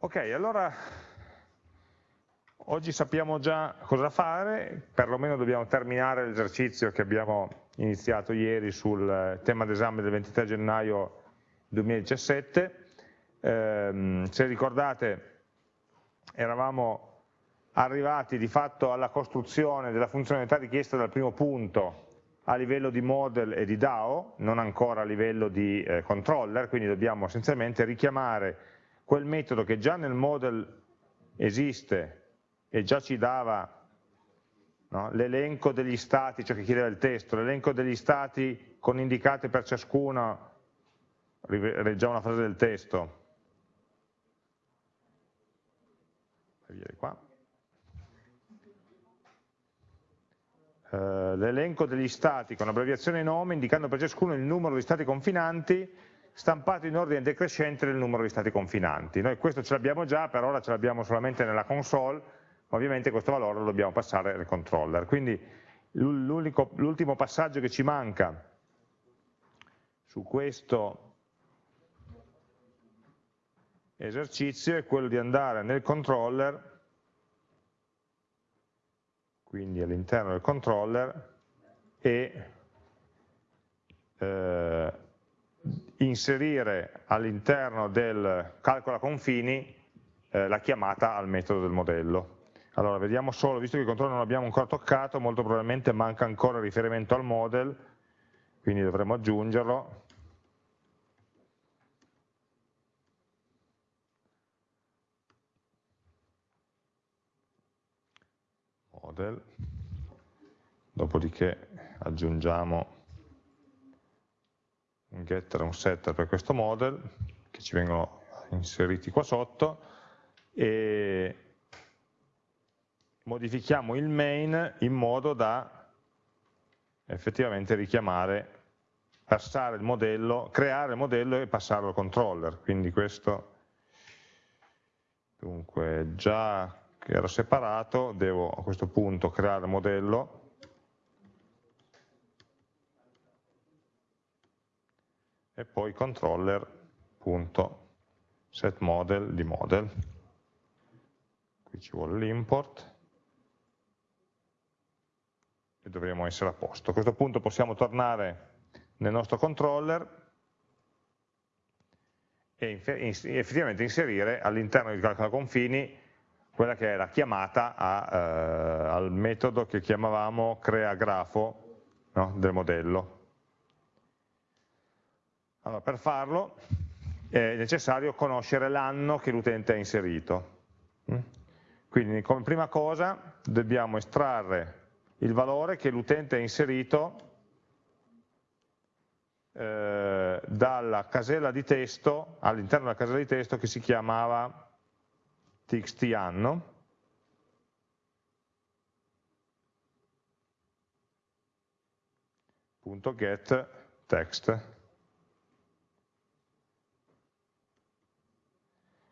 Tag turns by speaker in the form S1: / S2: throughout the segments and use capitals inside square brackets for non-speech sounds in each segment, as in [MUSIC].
S1: Ok, allora oggi sappiamo già cosa fare, perlomeno dobbiamo terminare l'esercizio che abbiamo iniziato ieri sul tema d'esame del 23 gennaio 2017. Eh, se ricordate eravamo arrivati di fatto alla costruzione della funzionalità richiesta dal primo punto a livello di model e di DAO, non ancora a livello di eh, controller, quindi dobbiamo essenzialmente richiamare quel metodo che già nel model esiste e già ci dava no, l'elenco degli stati, ciò che chiedeva il testo, l'elenco degli stati con indicate per ciascuno, leggiamo una frase del testo, Uh, l'elenco degli stati con abbreviazione nome indicando per ciascuno il numero di stati confinanti stampato in ordine decrescente del numero di stati confinanti. Noi questo ce l'abbiamo già, per ora ce l'abbiamo solamente nella console, ma ovviamente questo valore lo dobbiamo passare al controller. Quindi l'ultimo passaggio che ci manca su questo esercizio è quello di andare nel controller, quindi all'interno del controller, e eh, inserire all'interno del calcola confini eh, la chiamata al metodo del modello. Allora, vediamo solo, visto che il controllo non l'abbiamo ancora toccato, molto probabilmente manca ancora il riferimento al model, quindi dovremo aggiungerlo. Model, dopodiché aggiungiamo un getter e un setter per questo model che ci vengono inseriti qua sotto e modifichiamo il main in modo da effettivamente richiamare, passare il modello, creare il modello e passarlo al controller, quindi questo dunque già che era separato devo a questo punto creare il modello e poi controller.setModel di model. Qui ci vuole l'import e dovremo essere a posto. A questo punto possiamo tornare nel nostro controller e effettivamente inserire all'interno di calcolo confini quella che è la chiamata a, eh, al metodo che chiamavamo crea grafo no, del modello. Allora, per farlo è necessario conoscere l'anno che l'utente ha inserito. Mm? Quindi come prima cosa dobbiamo estrarre il valore che l'utente ha inserito eh, dalla casella di testo, all'interno della casella di testo che si chiamava txt anno, get text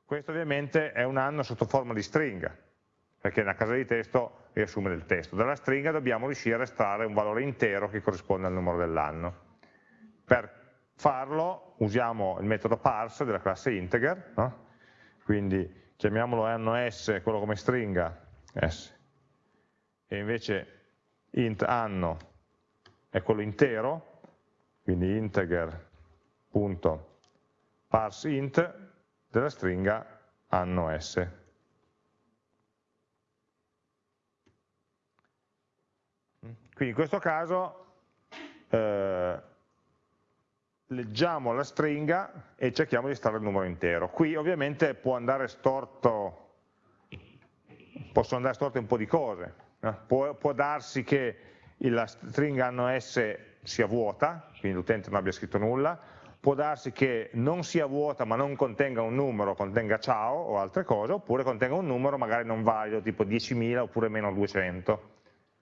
S1: Questo ovviamente è un anno sotto forma di stringa, perché nella casa di testo riassume del testo. Dalla stringa dobbiamo riuscire a estrarre un valore intero che corrisponde al numero dell'anno. Per farlo usiamo il metodo parse della classe integer, no? quindi chiamiamolo anno s, quello come stringa, s, e invece int anno è quello intero, quindi integer.parseInt della stringa anno S. Quindi in questo caso eh, leggiamo la stringa e cerchiamo di estrarre il numero intero. Qui ovviamente può andare storto, possono andare storte un po' di cose. Eh? Può, può darsi che la stringa anno S sia vuota, quindi l'utente non abbia scritto nulla, può darsi che non sia vuota ma non contenga un numero, contenga ciao o altre cose, oppure contenga un numero magari non valido, tipo 10.000 oppure meno 200.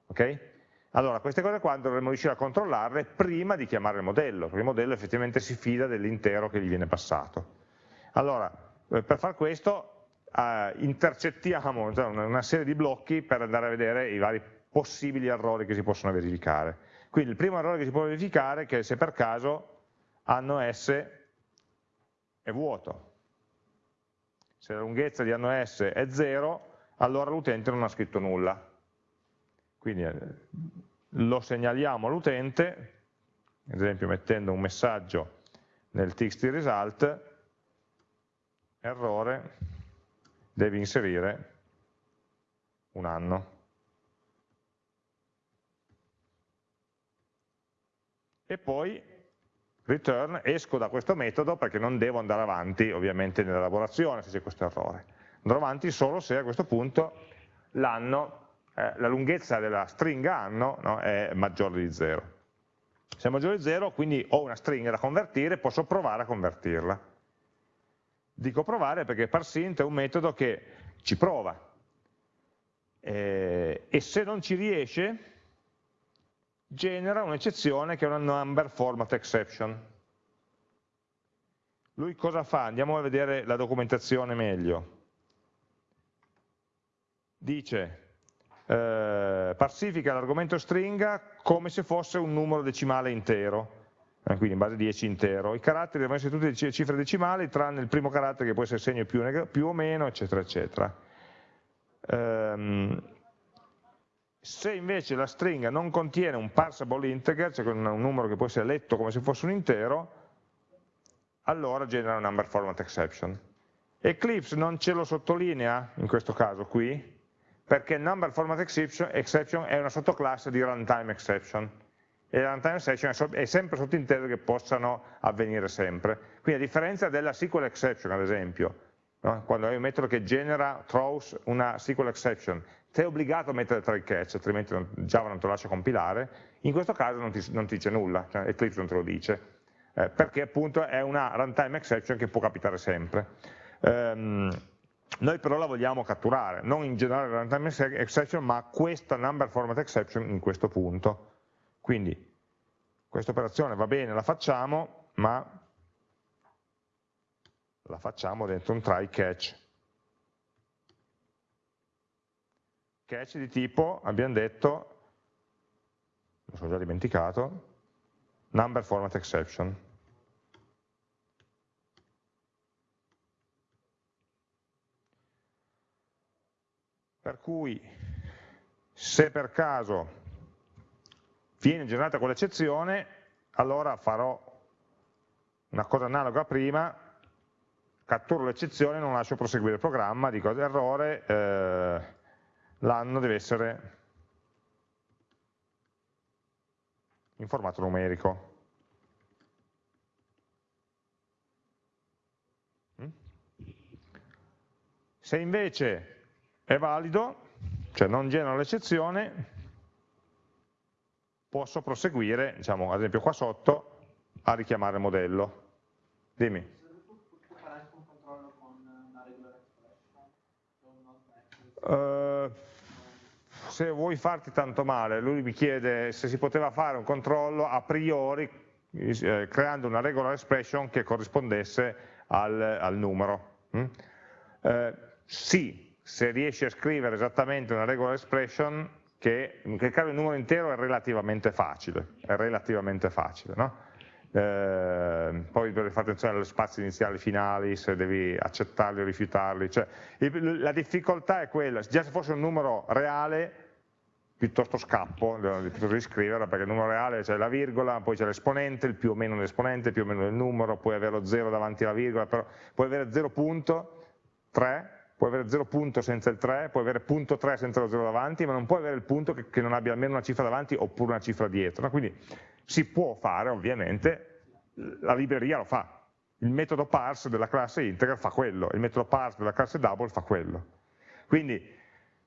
S1: Okay? Allora, queste cose qua dovremmo riuscire a controllarle prima di chiamare il modello, perché il modello effettivamente si fida dell'intero che gli viene passato. Allora, eh, per far questo eh, intercettiamo cioè una serie di blocchi per andare a vedere i vari possibili errori che si possono verificare. Quindi il primo errore che si può verificare è che se per caso anno S è vuoto. Se la lunghezza di anno S è 0, allora l'utente non ha scritto nulla. Quindi eh, lo segnaliamo all'utente, ad esempio mettendo un messaggio nel txt result, errore, devi inserire un anno. E poi return, esco da questo metodo perché non devo andare avanti ovviamente nell'elaborazione se c'è questo errore. Andrò avanti solo se a questo punto l'anno, eh, la lunghezza della stringa anno no, è maggiore di 0. Se è maggiore di 0 quindi ho una stringa da convertire, posso provare a convertirla. Dico provare perché parsint è un metodo che ci prova eh, e se non ci riesce genera un'eccezione che è una number format exception. Lui cosa fa? Andiamo a vedere la documentazione meglio. Dice, eh, parsifica l'argomento stringa come se fosse un numero decimale intero, eh, quindi in base 10 intero. I caratteri devono essere tutti cifre decimali, tranne il primo carattere che può essere segno più, più o meno, eccetera, eccetera. Um, se invece la stringa non contiene un parsable integer, cioè un numero che può essere letto come se fosse un intero, allora genera un number format exception. Eclipse non ce lo sottolinea in questo caso qui, perché number format exception, è una sottoclasse di runtime exception e la runtime exception è sempre sottinteso che possano avvenire sempre. Quindi a differenza della SQL exception, ad esempio, no? quando hai un metodo che genera throws una SQL exception, sei obbligato a mettere try catch, altrimenti Java non te lo lascia compilare, in questo caso non ti, non ti dice nulla, cioè Eclipse non te lo dice, eh, perché appunto è una runtime exception che può capitare sempre. Um, noi però la vogliamo catturare, non in generale la runtime exception, ma questa number format exception in questo punto. Quindi questa operazione va bene, la facciamo, ma la facciamo dentro un try catch. Catch di tipo, abbiamo detto, mi sono già dimenticato, number format exception. Per cui se per caso viene generata quell'eccezione, allora farò una cosa analoga a prima, catturo l'eccezione, non lascio proseguire il programma, dico errore, eh, l'anno deve essere in formato numerico. Mm? Se invece è valido, cioè non genera l'eccezione, posso proseguire, diciamo, ad esempio qua sotto, a richiamare il modello. Dimmi. Uh, se vuoi farti tanto male, lui mi chiede se si poteva fare un controllo a priori eh, creando una regular expression che corrispondesse al, al numero. Mm? Eh, sì, se riesci a scrivere esattamente una regular expression che in quel il numero intero è relativamente facile, è relativamente facile, no? eh, poi devi fare attenzione agli spazi iniziali e finali, se devi accettarli o rifiutarli, cioè, la difficoltà è quella, già se fosse un numero reale, piuttosto scappo, piuttosto di scriverla, perché il numero reale c'è la virgola, poi c'è l'esponente, il più o meno l'esponente, più o meno il numero, puoi avere lo 0 davanti alla virgola, però puoi avere 0.3, puoi avere 0 punto senza il 3, puoi avere punto 3 senza lo 0 davanti, ma non puoi avere il punto che, che non abbia almeno una cifra davanti oppure una cifra dietro. Quindi si può fare ovviamente, la libreria lo fa, il metodo parse della classe integer fa quello, il metodo parse della classe double fa quello. Quindi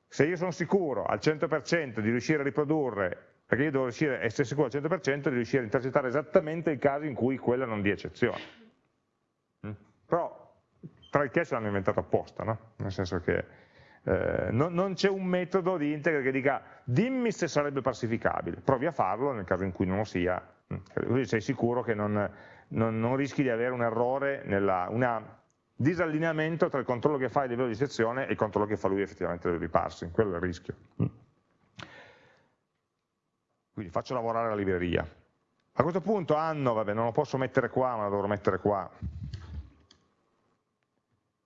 S1: se io sono sicuro al 100% di riuscire a riprodurre, perché io devo riuscire, essere sicuro al 100% di riuscire a intercettare esattamente il caso in cui quella non dia eccezione. Mm? Però tra il cache l'hanno inventato apposta, no? nel senso che eh, non, non c'è un metodo di integer che dica dimmi se sarebbe parsificabile, provi a farlo nel caso in cui non lo sia, mm. così sei sicuro che non, non, non rischi di avere un errore, un disallineamento tra il controllo che fai a livello di sezione e il controllo che fa lui effettivamente a livello di parsing, quello è il rischio. Quindi faccio lavorare la libreria. A questo punto anno, vabbè, non lo posso mettere qua, ma lo dovrò mettere qua,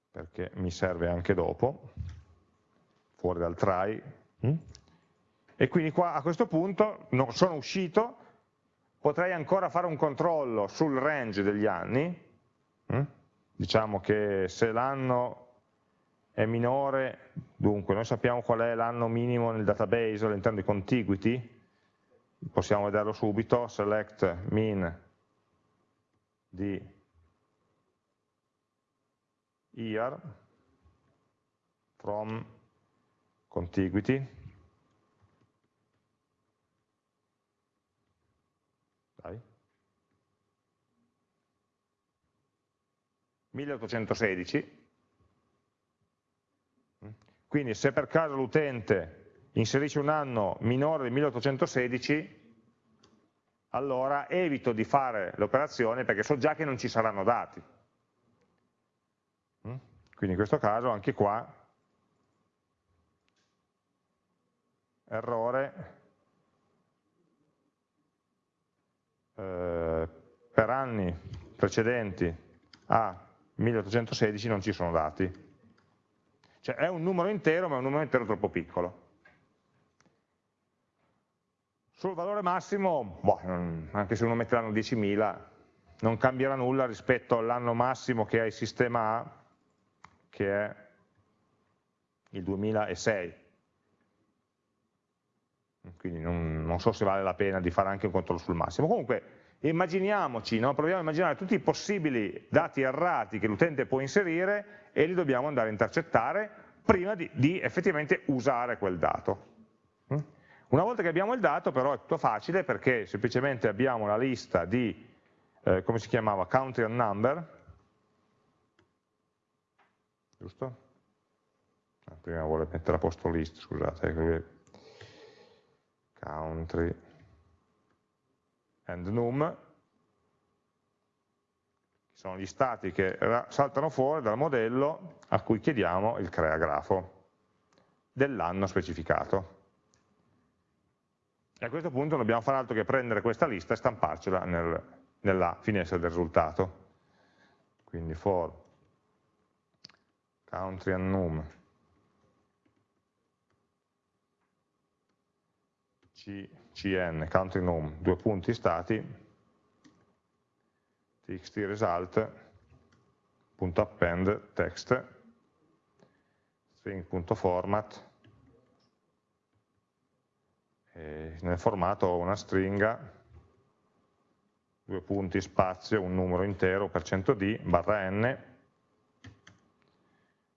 S1: perché mi serve anche dopo, fuori dal try, mm? e quindi qua a questo punto non sono uscito, potrei ancora fare un controllo sul range degli anni, mm? Diciamo che se l'anno è minore, dunque noi sappiamo qual è l'anno minimo nel database all'interno di contiguity, possiamo vederlo subito, select min di year from contiguity Dai. 1816 quindi se per caso l'utente inserisce un anno minore di 1816 allora evito di fare l'operazione perché so già che non ci saranno dati Mm? Quindi in questo caso anche qua errore eh, per anni precedenti a 1816 non ci sono dati. Cioè è un numero intero ma è un numero intero troppo piccolo. Sul valore massimo, boh, anche se uno mette l'anno 10.000, non cambierà nulla rispetto all'anno massimo che ha il sistema A che è il 2006. Quindi non, non, so se vale la pena di fare anche un controllo sul massimo. Comunque immaginiamoci, no? proviamo a immaginare tutti i possibili dati errati che l'utente può inserire e li dobbiamo andare a intercettare prima di, di effettivamente usare quel dato. Mm? Una volta che abbiamo il dato però è tutto facile perché semplicemente abbiamo la lista di, eh, come si chiamava, country and number, giusto? Ah, prima vuole mettere a posto list, scusate, ecco country and num, sono gli stati che saltano fuori dal modello a cui chiediamo il crea grafo dell'anno specificato. E a questo punto non dobbiamo fare altro che prendere questa lista e stamparcela nel, nella finestra del risultato. Quindi for country and num cn, country num, due punti stati, txt result.append text, string.format, nel formato ho una stringa, due punti spazio, un numero intero per 100d, barra n,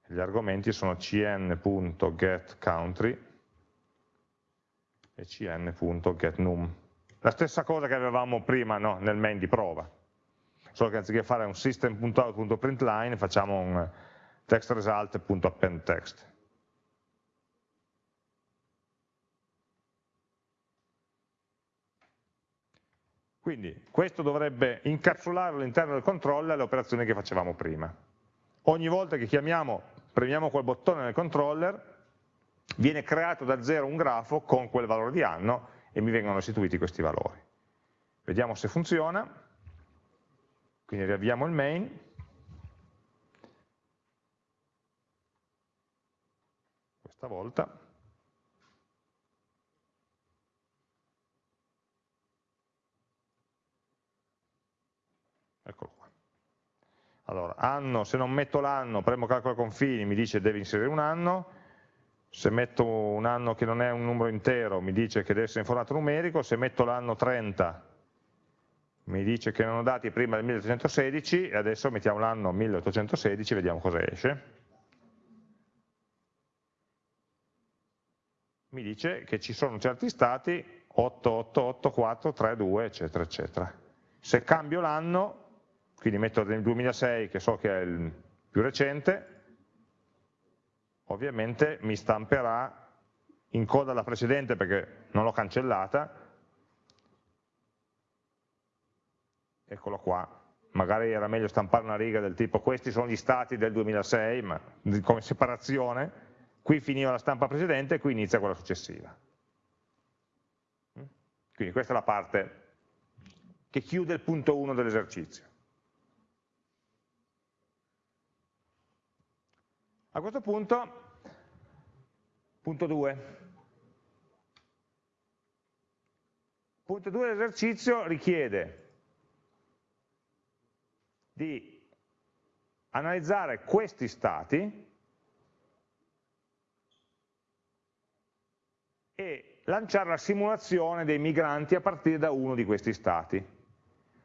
S1: gli argomenti sono cn.getCountry e cn.getNum. La stessa cosa che avevamo prima no, nel main di prova, solo che anziché fare un system.out.println facciamo un textresult.appendText. Quindi questo dovrebbe incapsulare all'interno del controller le operazioni che facevamo prima. Ogni volta che chiamiamo premiamo quel bottone nel controller, viene creato da zero un grafo con quel valore di anno e mi vengono restituiti questi valori. Vediamo se funziona, quindi riavviamo il main, questa volta, eccolo qua. Allora, anno, se non metto l'anno, premo calcolo confini, mi dice devi inserire un anno, se metto un anno che non è un numero intero mi dice che deve essere in formato numerico, se metto l'anno 30 mi dice che ho dati prima del 1816 e adesso mettiamo l'anno 1816 e vediamo cosa esce. Mi dice che ci sono certi stati 8, 8, 8, 4, 3, 2, eccetera, eccetera. Se cambio l'anno quindi metto nel 2006 che so che è il più recente, ovviamente mi stamperà in coda alla precedente perché non l'ho cancellata, eccolo qua, magari era meglio stampare una riga del tipo questi sono gli stati del 2006, ma come separazione, qui finiva la stampa precedente e qui inizia quella successiva. Quindi questa è la parte che chiude il punto 1 dell'esercizio. A questo punto, punto 2. Punto 2 dell'esercizio richiede di analizzare questi stati e lanciare la simulazione dei migranti a partire da uno di questi stati.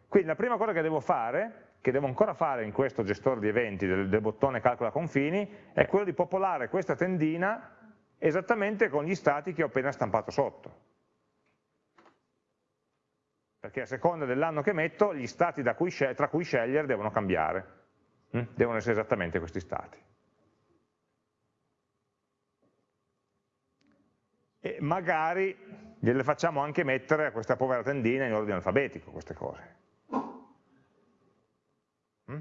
S1: Quindi la prima cosa che devo fare, che devo ancora fare in questo gestore di eventi del, del bottone calcola confini, è quello di popolare questa tendina esattamente con gli stati che ho appena stampato sotto. Perché a seconda dell'anno che metto, gli stati cui tra cui scegliere devono cambiare. Mm? Devono essere esattamente questi stati. e magari gliele facciamo anche mettere a questa povera tendina in ordine alfabetico, queste cose. Mm?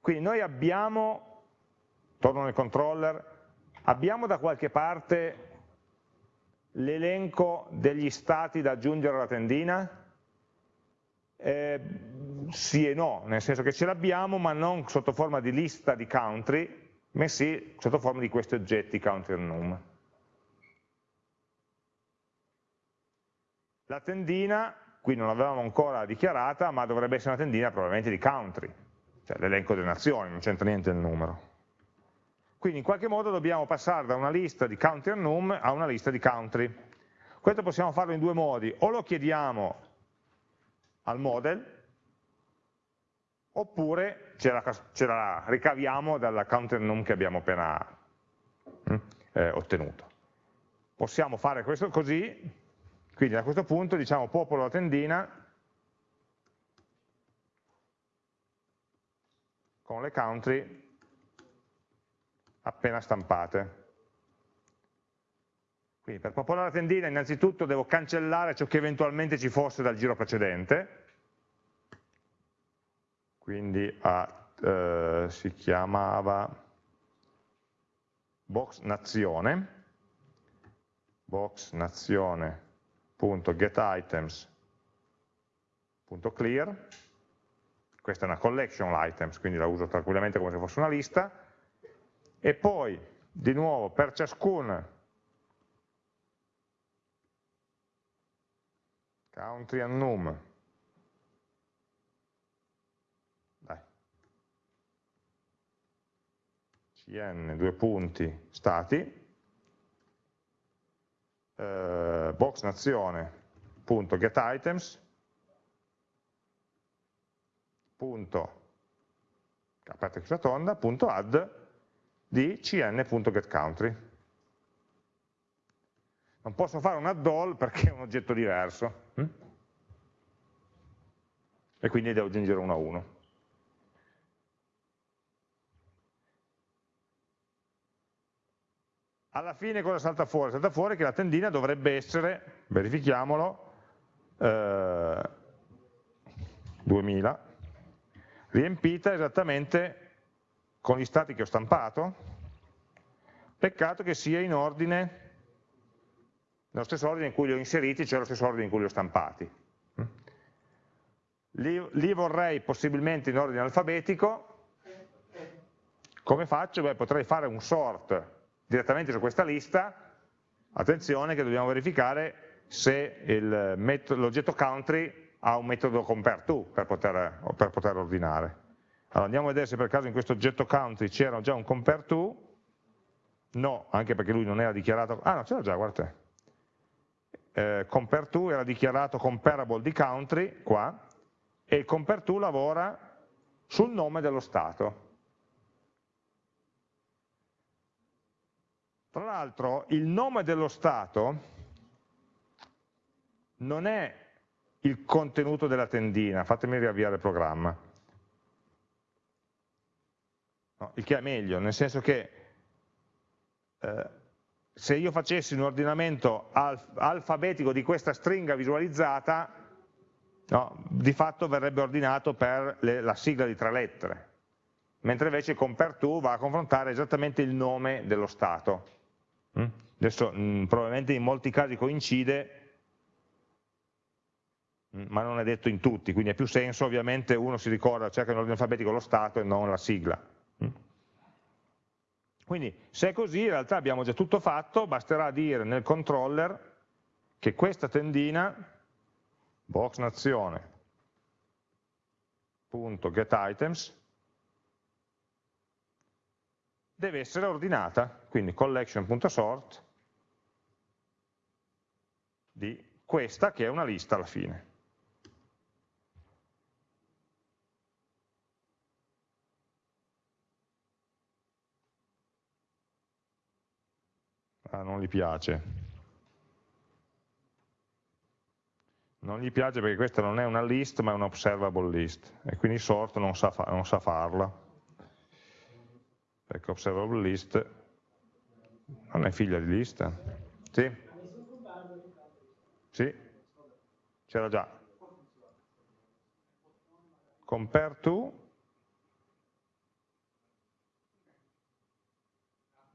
S1: Quindi noi abbiamo, torno nel controller, abbiamo da qualche parte l'elenco degli stati da aggiungere alla tendina? Eh, sì e no, nel senso che ce l'abbiamo ma non sotto forma di lista di country, ma sì sotto forma di questi oggetti country and num. La tendina, qui non l'avevamo ancora dichiarata, ma dovrebbe essere una tendina probabilmente di country, cioè l'elenco delle nazioni, non c'entra niente il numero. Quindi in qualche modo dobbiamo passare da una lista di country and num a una lista di country. Questo possiamo farlo in due modi, o lo chiediamo al model, oppure ce la, ce la ricaviamo dalla country and num che abbiamo appena hm, eh, ottenuto. Possiamo fare questo così, quindi a questo punto diciamo popolo la tendina con le country appena stampate. Quindi per popolare la tendina innanzitutto devo cancellare ciò che eventualmente ci fosse dal giro precedente, quindi a, eh, si chiamava box nazione, box nazione getItems.clear, questa è una collection items, quindi la uso tranquillamente come se fosse una lista, e poi di nuovo per ciascun country and num, Dai. cn due punti stati, eh, box nazione.getItems punto aperta chiusa tonda, punto add di cn.getCountry. Non posso fare un add all perché è un oggetto diverso. Hm? E quindi devo aggiungere uno a uno. alla fine cosa salta fuori? Salta fuori che la tendina dovrebbe essere, verifichiamolo, eh, 2000, riempita esattamente con gli stati che ho stampato, peccato che sia in ordine, nello stesso ordine in cui li ho inseriti, cioè lo stesso ordine in cui li ho stampati. Li, li vorrei possibilmente in ordine alfabetico, come faccio? Beh, potrei fare un sort direttamente su questa lista, attenzione che dobbiamo verificare se l'oggetto country ha un metodo compareTo per poter, per poter ordinare. Allora andiamo a vedere se per caso in questo oggetto country c'era già un compareTo, no, anche perché lui non era dichiarato, ah no c'era già, guardate, eh, compareTo era dichiarato comparable di country, qua, e il compareTo lavora sul nome dello stato. Tra l'altro il nome dello Stato non è il contenuto della tendina, fatemi riavviare il programma. No, il che è meglio, nel senso che eh, se io facessi un ordinamento alf alfabetico di questa stringa visualizzata, no, di fatto verrebbe ordinato per le, la sigla di tre lettere, mentre invece compare2 va a confrontare esattamente il nome dello Stato. Mm? Adesso mh, mm, probabilmente in molti casi coincide, ma non è detto in tutti, quindi ha più senso ovviamente uno si ricorda, cerca in ordine alfabetico lo stato e non la sigla. Quindi se è così in realtà abbiamo già tutto fatto, basterà dire nel controller che questa tendina, box nazione, deve essere ordinata, quindi collection.sort di questa che è una lista alla fine. Ah, non gli piace. Non gli piace perché questa non è una list ma è un observable list e quindi sort non sa, fa non sa farla. Perché observable list non è figlia di lista. Sì? Sì? C'era già. Compare to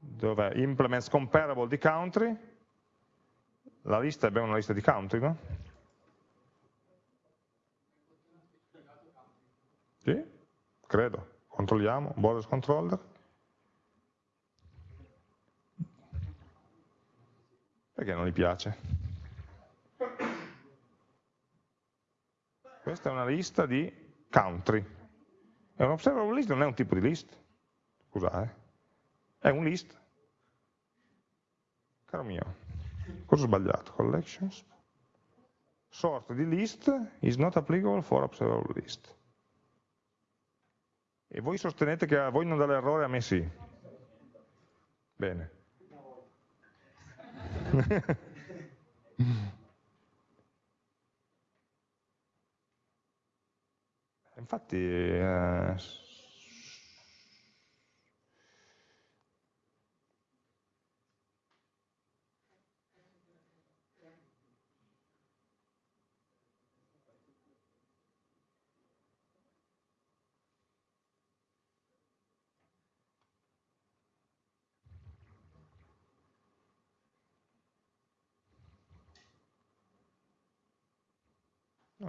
S1: dove implements comparable di country, la lista abbiamo una lista di country, no? Sì, credo. Controlliamo, borders controller. Perché non gli piace? Questa è una lista di country. È un observable list, non è un tipo di list. Scusate. È un list. Caro mio, cosa ho sbagliato? Collections. Sort di list is not applicable for observable list. E voi sostenete che a voi non dà l'errore, a me sì. Bene. [LAUGHS] Infatti, eh,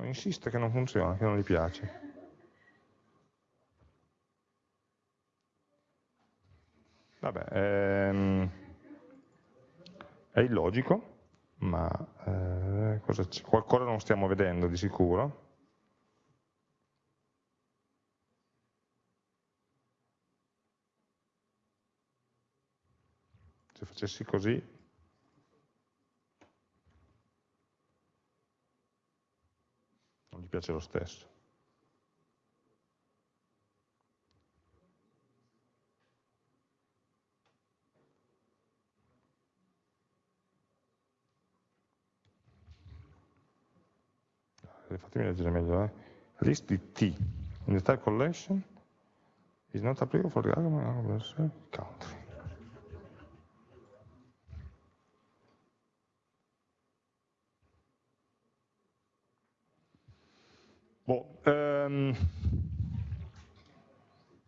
S1: insiste che non funziona, che non gli piace. Vabbè, ehm, è illogico, ma eh, qualcosa non stiamo vedendo di sicuro. Se facessi così non gli piace lo stesso. Eh, fatemi leggere meglio, eh. list di T in the type collection is not applicable for the country. Boh, ehm,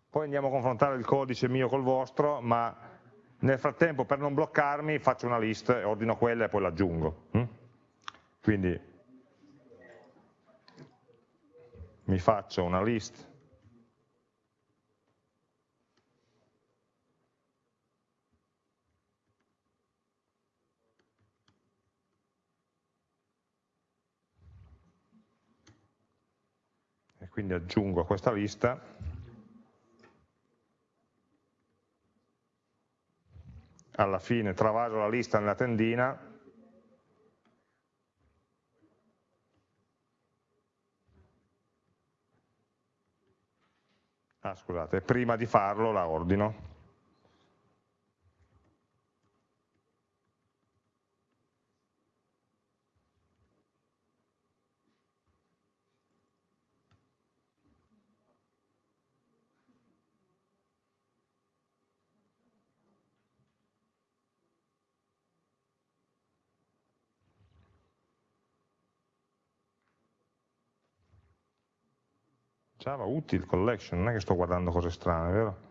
S1: poi andiamo a confrontare il codice mio col vostro, ma nel frattempo per non bloccarmi faccio una list, ordino quella e poi l'aggiungo. Hm? Quindi mi faccio una list quindi aggiungo a questa lista. Alla fine travaso la lista nella tendina. Ah scusate, prima di farlo la ordino Java util collection, non è che sto guardando cose strane, vero?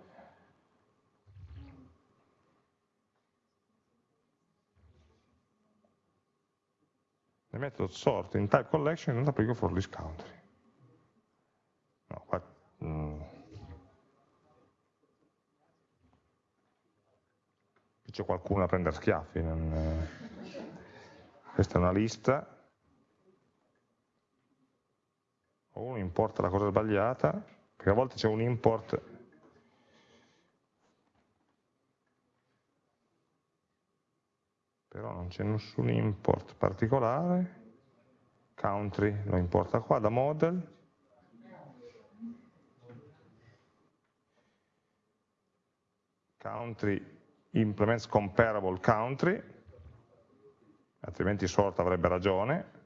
S1: The method sort in type collection non applico for this country. No, qua, mm. c'è qualcuno a prendere schiaffi. Non... Questa è una lista. O uno importa la cosa sbagliata, perché a volte c'è un import. Però non c'è nessun import particolare, country lo importa qua da model, country implements comparable country, altrimenti sort avrebbe ragione,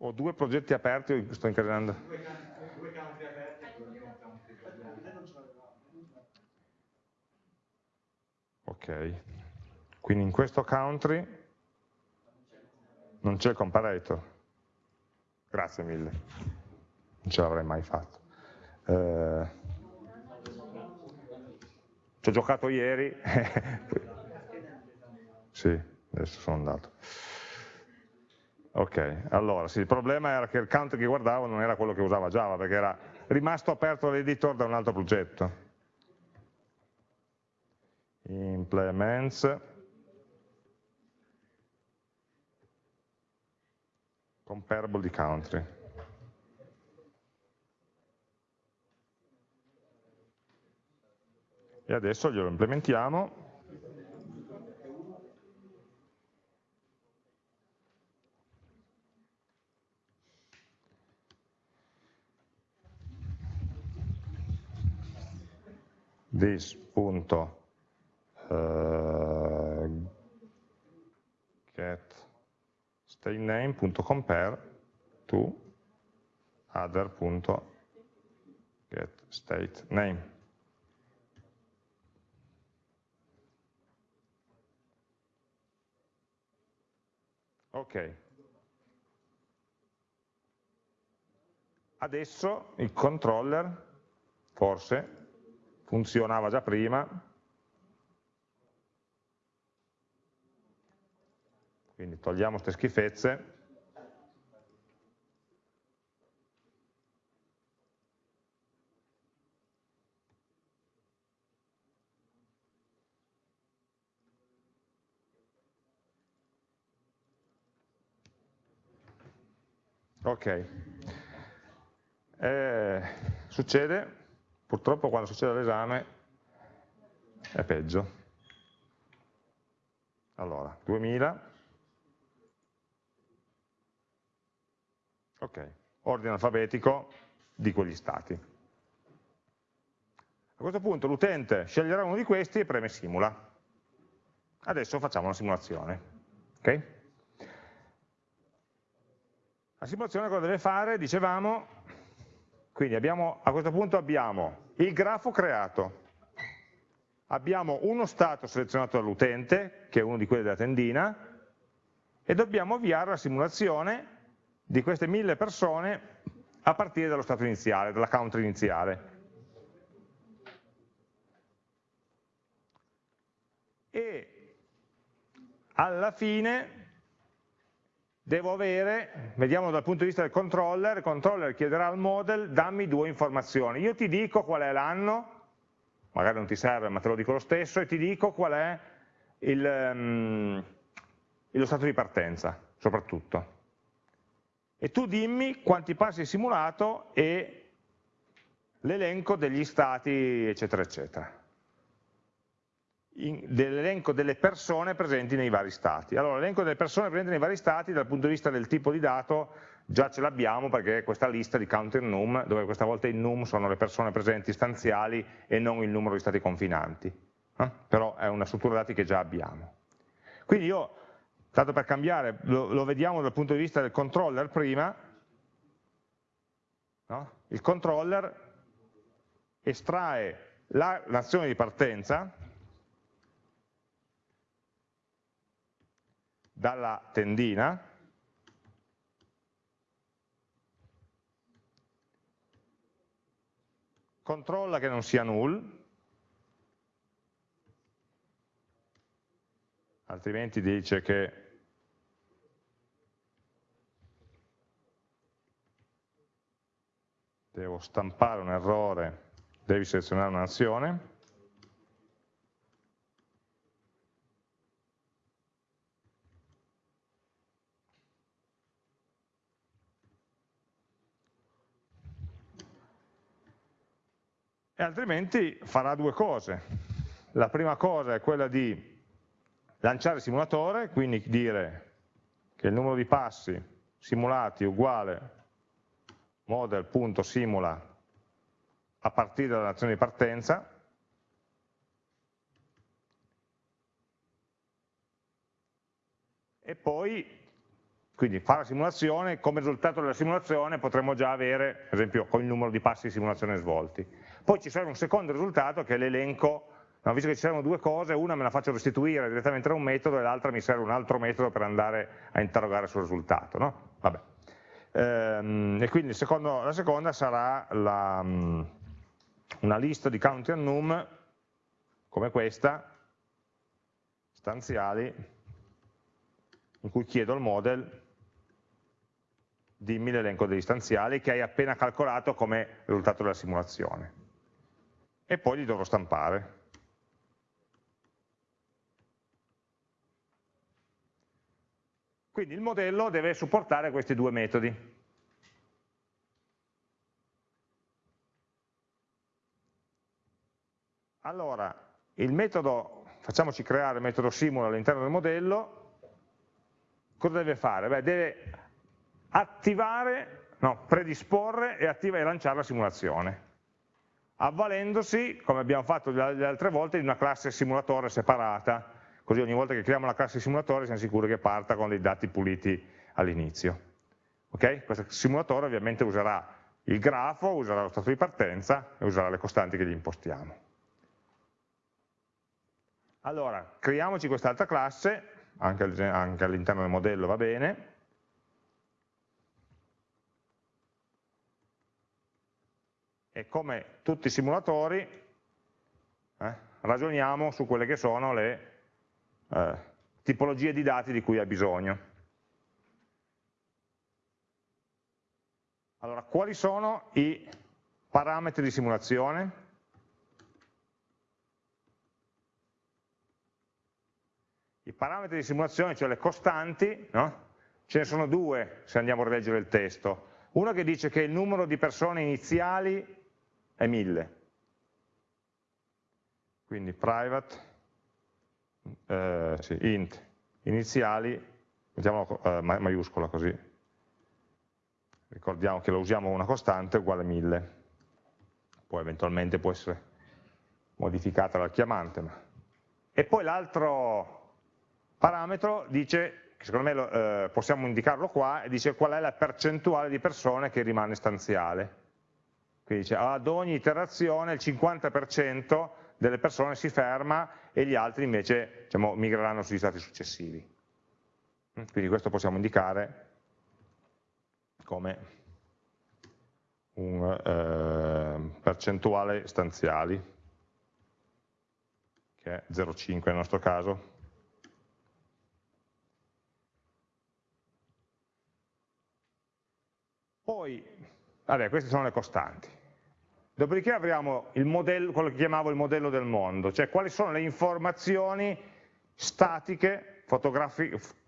S1: Ho due progetti aperti, sto incardinando. Due, country aperti Ok, quindi in questo country non c'è il comparator. Grazie mille, non ce l'avrei mai fatto. Eh, ci ho giocato ieri, [LAUGHS] sì, adesso sono andato. Ok, allora sì, il problema era che il count che guardavo non era quello che usava Java, perché era rimasto aperto l'editor da un altro progetto. Implements comparable di country. E adesso glielo implementiamo this.get state name.compare to other.get state name. Ok. Adesso il controller, forse, funzionava già prima, quindi togliamo queste schifezze, Ok, eh, succede Purtroppo quando succede l'esame è peggio. Allora, 2000. Ok, ordine alfabetico di quegli stati. A questo punto l'utente sceglierà uno di questi e preme simula. Adesso facciamo una simulazione. Okay? La simulazione cosa deve fare? Dicevamo quindi abbiamo, a questo punto abbiamo il grafo creato, abbiamo uno stato selezionato dall'utente, che è uno di quelli della tendina, e dobbiamo avviare la simulazione di queste mille persone a partire dallo stato iniziale, dalla country iniziale. E alla fine devo avere, vediamo dal punto di vista del controller, il controller chiederà al model dammi due informazioni, io ti dico qual è l'anno, magari non ti serve ma te lo dico lo stesso, e ti dico qual è il, um, lo stato di partenza, soprattutto. E tu dimmi quanti passi hai simulato e l'elenco degli stati, eccetera, eccetera dell'elenco delle persone presenti nei vari stati. Allora, l'elenco delle persone presenti nei vari stati dal punto di vista del tipo di dato già ce l'abbiamo perché è questa lista di counter num, dove questa volta i num sono le persone presenti stanziali e non il numero di stati confinanti. Eh? Però è una struttura dati che già abbiamo. Quindi io, tanto per cambiare, lo, lo vediamo dal punto di vista del controller prima, no? il controller estrae la nazione di partenza, dalla tendina. Controlla che non sia null. Altrimenti dice che devo stampare un errore, devi selezionare un'azione. E altrimenti farà due cose. La prima cosa è quella di lanciare il simulatore, quindi dire che il numero di passi simulati è uguale model.simula a partire dall'azione di partenza, e poi quindi fare la simulazione, come risultato della simulazione potremmo già avere, per esempio, con il numero di passi di simulazione svolti. Poi ci serve un secondo risultato che è l'elenco No, visto che ci servono due cose, una me la faccio restituire direttamente da un metodo e l'altra mi serve un altro metodo per andare a interrogare sul risultato. No? Ehm, e quindi secondo, la seconda sarà la, um, una lista di count and num come questa, stanziali, in cui chiedo al model dimmi l'elenco degli stanziali che hai appena calcolato come risultato della simulazione. E poi li dovrò stampare. Quindi il modello deve supportare questi due metodi. Allora, il metodo, facciamoci creare il metodo simula all'interno del modello, cosa deve fare? Beh, deve attivare, no, predisporre e, attiva, e lanciare la simulazione, avvalendosi, come abbiamo fatto le altre volte, di una classe simulatore separata, così ogni volta che creiamo la classe simulatore siamo sicuri che parta con dei dati puliti all'inizio. Okay? Questo simulatore ovviamente userà il grafo, userà lo stato di partenza e userà le costanti che gli impostiamo. Allora, creiamoci quest'altra classe, anche all'interno del modello va bene, e come tutti i simulatori eh, ragioniamo su quelle che sono le eh, tipologie di dati di cui ha bisogno. Allora, quali sono i parametri di simulazione? I parametri di simulazione, cioè le costanti, no? ce ne sono due se andiamo a rileggere il testo. Uno che dice che il numero di persone iniziali è 1000, quindi private eh, sì, int iniziali, mettiamolo eh, maiuscola così, ricordiamo che lo usiamo una costante uguale a 1000, poi eventualmente può essere modificata dal chiamante. Ma... E poi l'altro parametro dice, secondo me eh, possiamo indicarlo qua, dice qual è la percentuale di persone che rimane stanziale. Quindi dice ad ogni iterazione il 50% delle persone si ferma e gli altri invece diciamo, migreranno sugli stati successivi. Quindi questo possiamo indicare come un eh, percentuale stanziali, che è 0,5 nel nostro caso. Poi, vabbè, queste sono le costanti. Dopodiché avremo modello, quello che chiamavo il modello del mondo, cioè quali sono le informazioni statiche,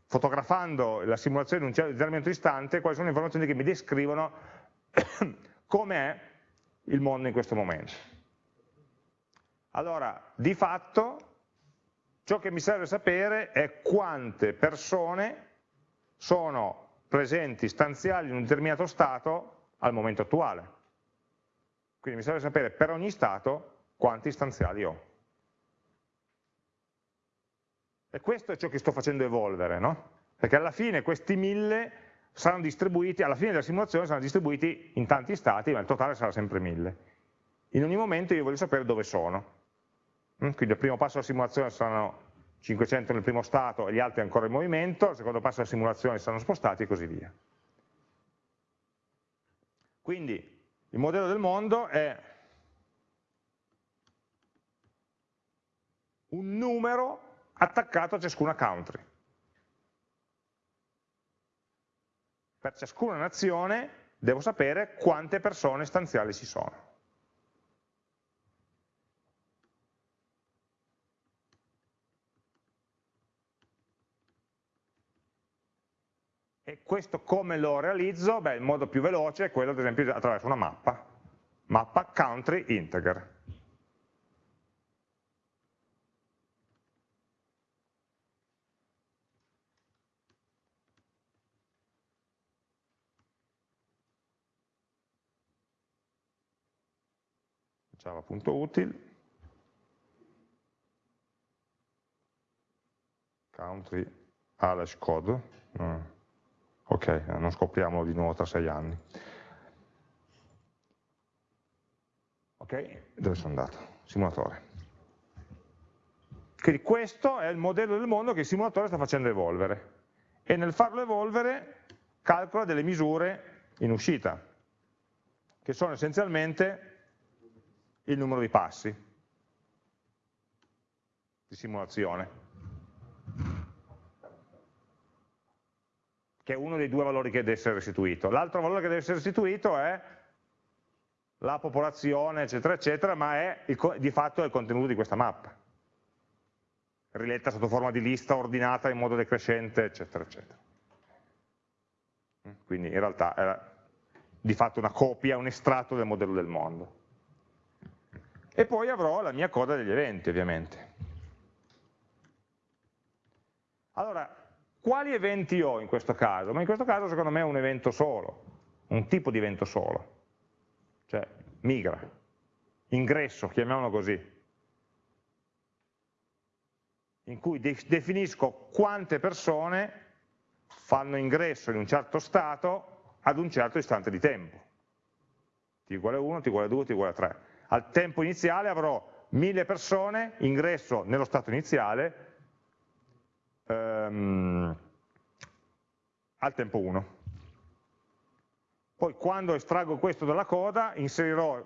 S1: fotografando la simulazione in un determinato istante, quali sono le informazioni che mi descrivono [COUGHS] com'è il mondo in questo momento. Allora, di fatto, ciò che mi serve sapere è quante persone sono presenti, stanziali in un determinato stato al momento attuale. Quindi mi serve sapere per ogni stato quanti stanziali ho. E questo è ciò che sto facendo evolvere, no? Perché alla fine questi mille saranno distribuiti, alla fine della simulazione saranno distribuiti in tanti stati, ma il totale sarà sempre mille. In ogni momento io voglio sapere dove sono. Mm? Quindi al primo passo della simulazione saranno 500 nel primo stato e gli altri ancora in movimento, al secondo passo della simulazione saranno spostati e così via. Quindi il modello del mondo è un numero attaccato a ciascuna country. Per ciascuna nazione devo sapere quante persone stanziali ci sono. E questo come lo realizzo? Beh, il modo più veloce è quello, ad esempio, attraverso una mappa. Mappa country integer. java.util country alash code mm. Ok, non scopriamolo di nuovo tra sei anni. Ok, dove sono andato? simulatore. Quindi questo è il modello del mondo che il simulatore sta facendo evolvere. E nel farlo evolvere calcola delle misure in uscita che sono essenzialmente il numero di passi di simulazione, che è uno dei due valori che deve essere restituito. L'altro valore che deve essere restituito è la popolazione, eccetera, eccetera, ma è il, di fatto il contenuto di questa mappa, riletta sotto forma di lista ordinata in modo decrescente, eccetera, eccetera. Quindi in realtà è di fatto una copia, un estratto del modello del mondo e poi avrò la mia coda degli eventi ovviamente. Allora, quali eventi ho in questo caso? Ma in questo caso secondo me è un evento solo, un tipo di evento solo, cioè migra, ingresso, chiamiamolo così, in cui definisco quante persone fanno ingresso in un certo stato ad un certo istante di tempo. t uguale 1, t uguale 2, t uguale 3 al tempo iniziale avrò mille persone, ingresso nello stato iniziale, ehm, al tempo 1. Poi quando estraggo questo dalla coda inserirò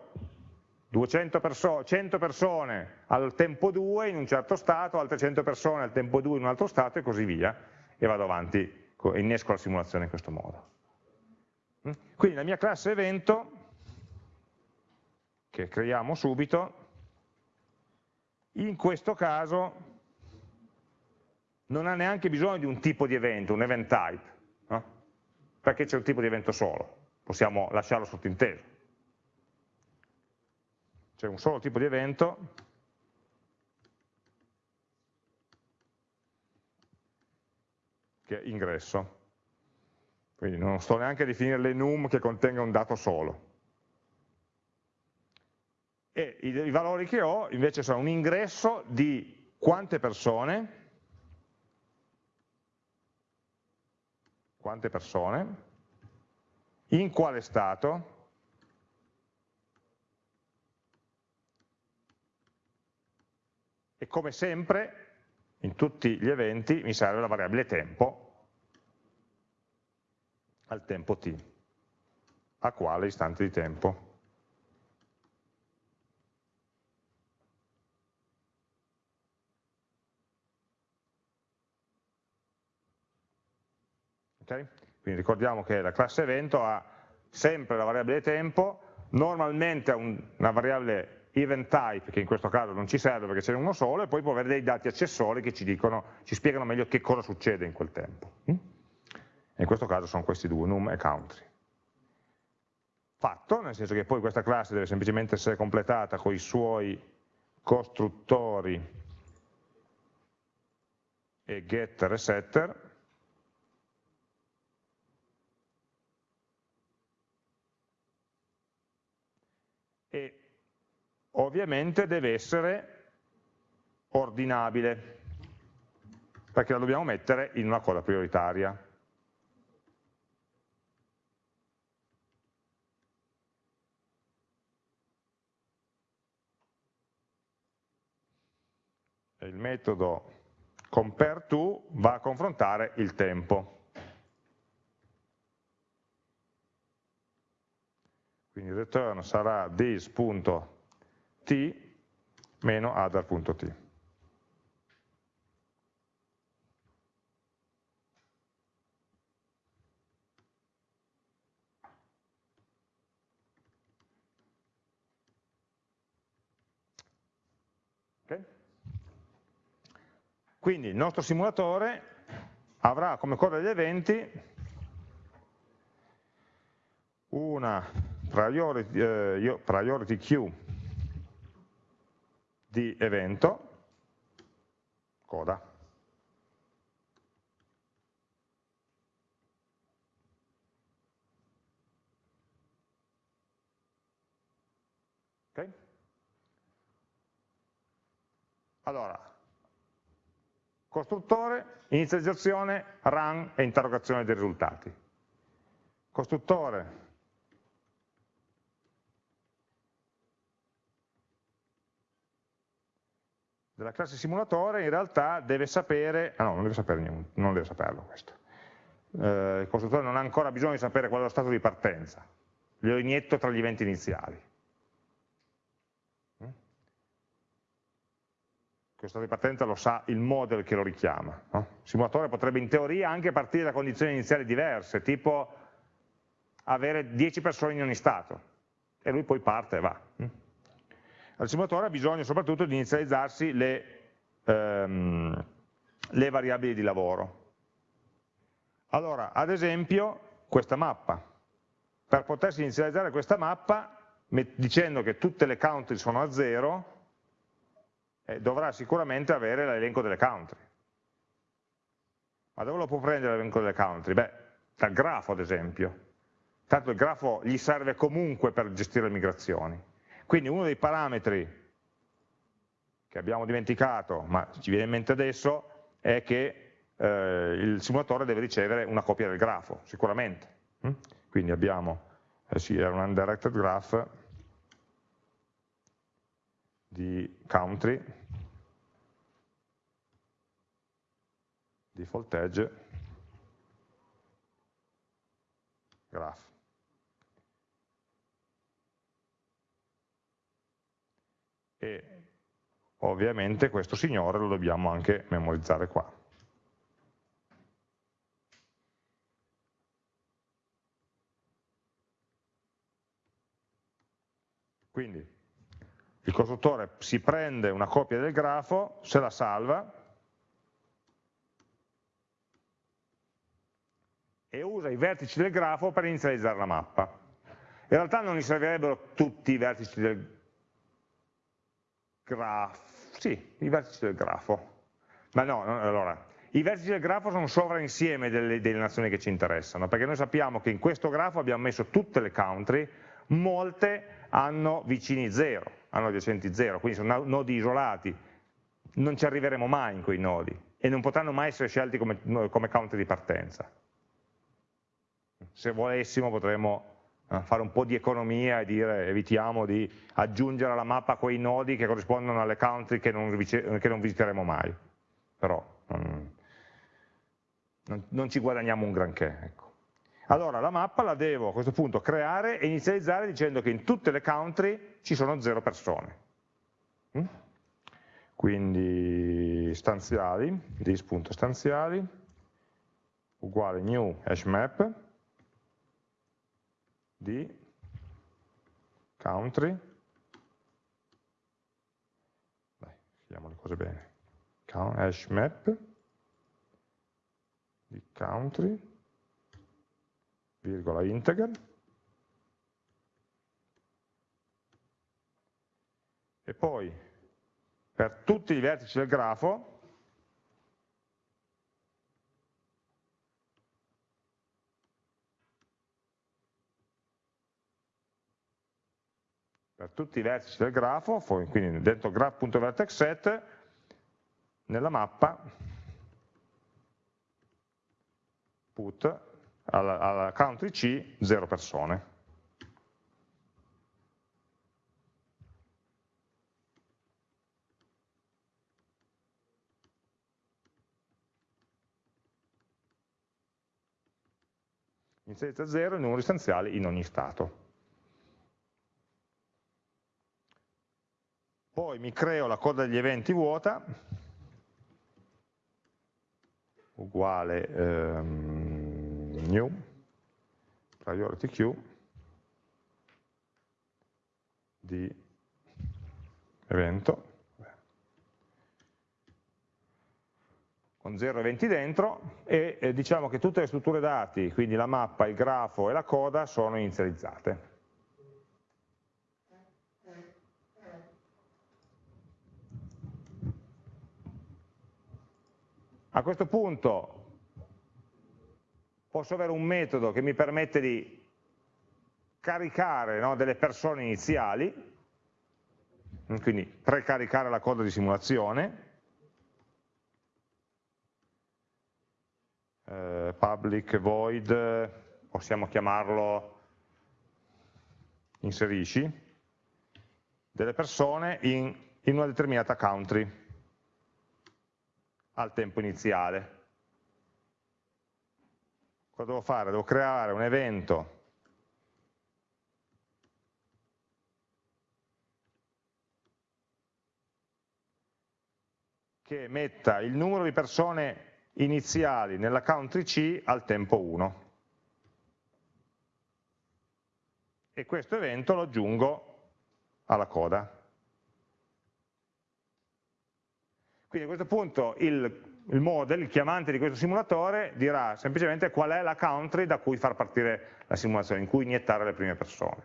S1: 200 perso 100 persone al tempo 2 in un certo stato, altre 100 persone al tempo 2 in un altro stato e così via, e vado avanti, innesco la simulazione in questo modo. Mm? Quindi la mia classe evento che creiamo subito, in questo caso non ha neanche bisogno di un tipo di evento, un event type, no? perché c'è un tipo di evento solo, possiamo lasciarlo sottinteso. C'è un solo tipo di evento che è ingresso. Quindi non sto neanche a definire l'enum che contenga un dato solo e i, i valori che ho invece sono un ingresso di quante persone, quante persone, in quale stato, e come sempre in tutti gli eventi mi serve la variabile tempo al tempo t, a quale istante di tempo. Okay? Quindi ricordiamo che la classe evento ha sempre la variabile tempo, normalmente ha un, una variabile event type, che in questo caso non ci serve perché ce n'è uno solo, e poi può avere dei dati accessori che ci, dicono, ci spiegano meglio che cosa succede in quel tempo. Mm? in questo caso sono questi due, num e country. Fatto, nel senso che poi questa classe deve semplicemente essere completata con i suoi costruttori e getter e setter, e ovviamente deve essere ordinabile, perché la dobbiamo mettere in una coda prioritaria. il metodo compareTo va a confrontare il tempo. Quindi return sarà this.t t-other.t. Okay? Quindi il nostro simulatore avrà come coda degli eventi una priority, eh, priority queue di evento, coda. Okay? Allora, Costruttore, inizializzazione, run e interrogazione dei risultati. Costruttore, della classe simulatore in realtà deve sapere, ah no, non deve sapere niente, non deve saperlo questo. Eh, il costruttore non ha ancora bisogno di sapere qual è lo stato di partenza, glielo inietto tra gli eventi iniziali. questo di partenza lo sa il model che lo richiama. No? Il simulatore potrebbe in teoria anche partire da condizioni iniziali diverse, tipo avere 10 persone in ogni stato, e lui poi parte e va. Il simulatore ha bisogno soprattutto di inizializzarsi le, ehm, le variabili di lavoro. Allora, ad esempio, questa mappa. Per potersi inizializzare questa mappa, dicendo che tutte le country sono a zero, eh, dovrà sicuramente avere l'elenco delle country. Ma dove lo può prendere l'elenco delle country? Beh, dal grafo ad esempio. Tanto il grafo gli serve comunque per gestire le migrazioni. Quindi uno dei parametri che abbiamo dimenticato, ma ci viene in mente adesso, è che eh, il simulatore deve ricevere una copia del grafo, sicuramente. Mm? Quindi abbiamo, eh sì, era un undirected graph, di country, default edge, graph. E ovviamente questo signore lo dobbiamo anche memorizzare qua. Quindi il costruttore si prende una copia del grafo, se la salva e usa i vertici del grafo per inizializzare la mappa. In realtà non gli servirebbero tutti i vertici del grafo, sì, i vertici del grafo, ma no, no allora, i vertici del grafo sono sovrainsieme delle, delle nazioni che ci interessano, perché noi sappiamo che in questo grafo abbiamo messo tutte le country, molte hanno vicini 0, hanno adiacenti 0, quindi sono nodi isolati, non ci arriveremo mai in quei nodi e non potranno mai essere scelti come, come counter di partenza. Se volessimo potremmo fare un po' di economia e dire evitiamo di aggiungere alla mappa quei nodi che corrispondono alle country che non, che non visiteremo mai, però non, non, ci guadagniamo un granché. Ecco. Allora la mappa la devo a questo punto creare e inizializzare dicendo che in tutte le country ci sono zero persone. Mm? Quindi stanziali, dis.stanziali, uguale new hashmap di country, dai, scriviamo le cose bene, hashmap di country, virgola integer, e poi per tutti i vertici del grafo per tutti i vertici del grafo, quindi dentro graph.vertexset, nella mappa put alla, alla country C 0 persone. inizializza 0 i numeri stanziali in ogni stato. poi mi creo la coda degli eventi vuota, uguale ehm, new. Priority queue di evento. Con 0 eventi dentro. E eh, diciamo che tutte le strutture dati, quindi la mappa, il grafo e la coda sono inizializzate. A questo punto posso avere un metodo che mi permette di caricare no, delle persone iniziali, quindi precaricare la coda di simulazione, eh, public void, possiamo chiamarlo inserisci, delle persone in, in una determinata country al tempo iniziale. Cosa devo fare? Devo creare un evento che metta il numero di persone iniziali nella country C al tempo 1. E questo evento lo aggiungo alla coda. Quindi a questo punto il, il model, il chiamante di questo simulatore dirà semplicemente qual è la country da cui far partire la simulazione, in cui iniettare le prime persone.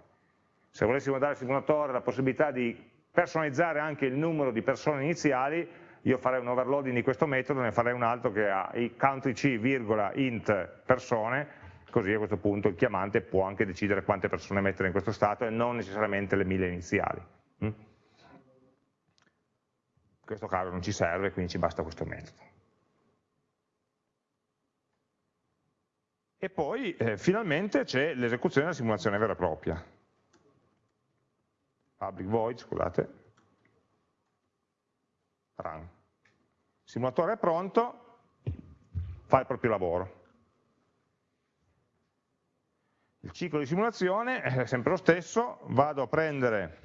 S1: Se volessimo dare al simulatore la possibilità di personalizzare anche il numero di persone iniziali, io farei un overloading di questo metodo, ne farei un altro che ha i country c, virgola, int persone, così a questo punto il chiamante può anche decidere quante persone mettere in questo stato e non necessariamente le mille iniziali. Questo caso non ci serve, quindi ci basta questo metodo. E poi eh, finalmente c'è l'esecuzione della simulazione vera e propria. Public void, scusate, run. Il simulatore è pronto, fa il proprio lavoro. Il ciclo di simulazione è sempre lo stesso, vado a prendere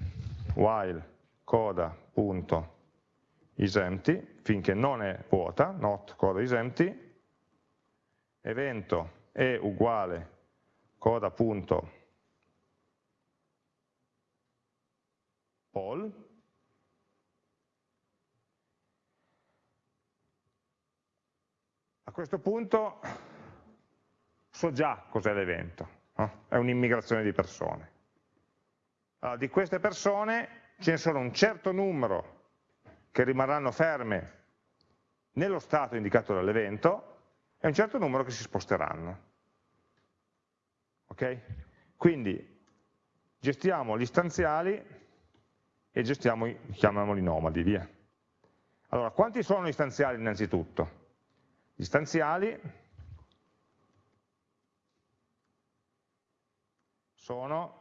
S1: while coda.isEmpty finché non è vuota, not coda is empty, evento è uguale coda.poll questo punto so già cos'è l'evento, no? è un'immigrazione di persone. Allora, di queste persone ce ne sono un certo numero che rimarranno ferme nello stato indicato dall'evento e un certo numero che si sposteranno. Ok? Quindi gestiamo gli stanziali e gestiamo, chiamiamoli nomadi, via. Allora, quanti sono gli stanziali innanzitutto? Gli stanziali sono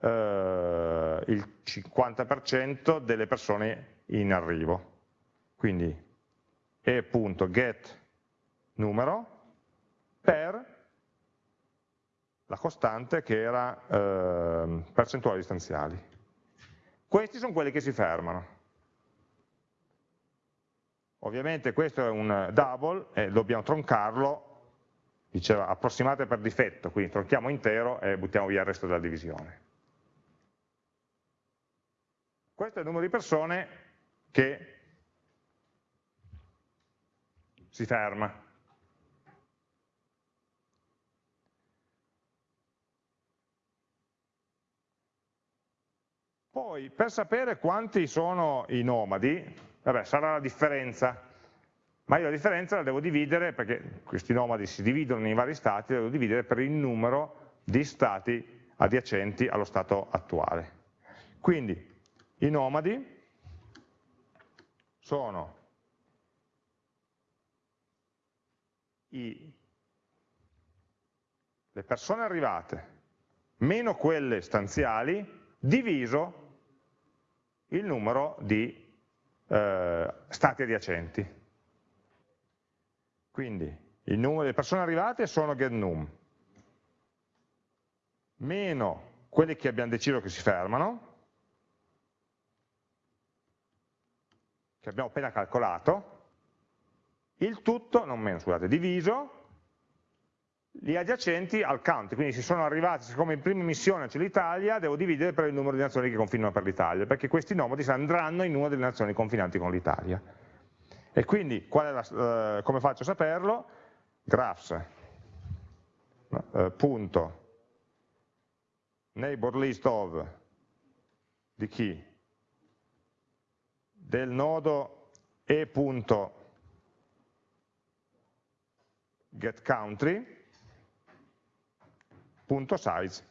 S1: eh, il 50% delle persone in arrivo. Quindi e.get numero per la costante che era eh, percentuale di stanziali. Questi sono quelli che si fermano. Ovviamente questo è un double e dobbiamo troncarlo, diceva approssimate per difetto, quindi tronchiamo intero e buttiamo via il resto della divisione. Questo è il numero di persone che si ferma. Poi, per sapere quanti sono i nomadi, vabbè, sarà la differenza, ma io la differenza la devo dividere, perché questi nomadi si dividono in vari stati, la devo dividere per il numero di stati adiacenti allo stato attuale. Quindi i nomadi sono i, le persone arrivate meno quelle stanziali diviso il numero di eh, stati adiacenti. Quindi il numero delle persone arrivate sono getNum, meno quelli che abbiamo deciso che si fermano, che abbiamo appena calcolato, il tutto, non meno, scusate, diviso gli adiacenti al count, quindi se sono arrivati, siccome in prima missione c'è l'Italia, devo dividere per il numero di nazioni che confinano per l'Italia, perché questi nomadi andranno in una delle nazioni confinanti con l'Italia. E quindi la, eh, come faccio a saperlo? Graphs, eh, punto, neighbor list of di chi? Del nodo e punto get country punto size.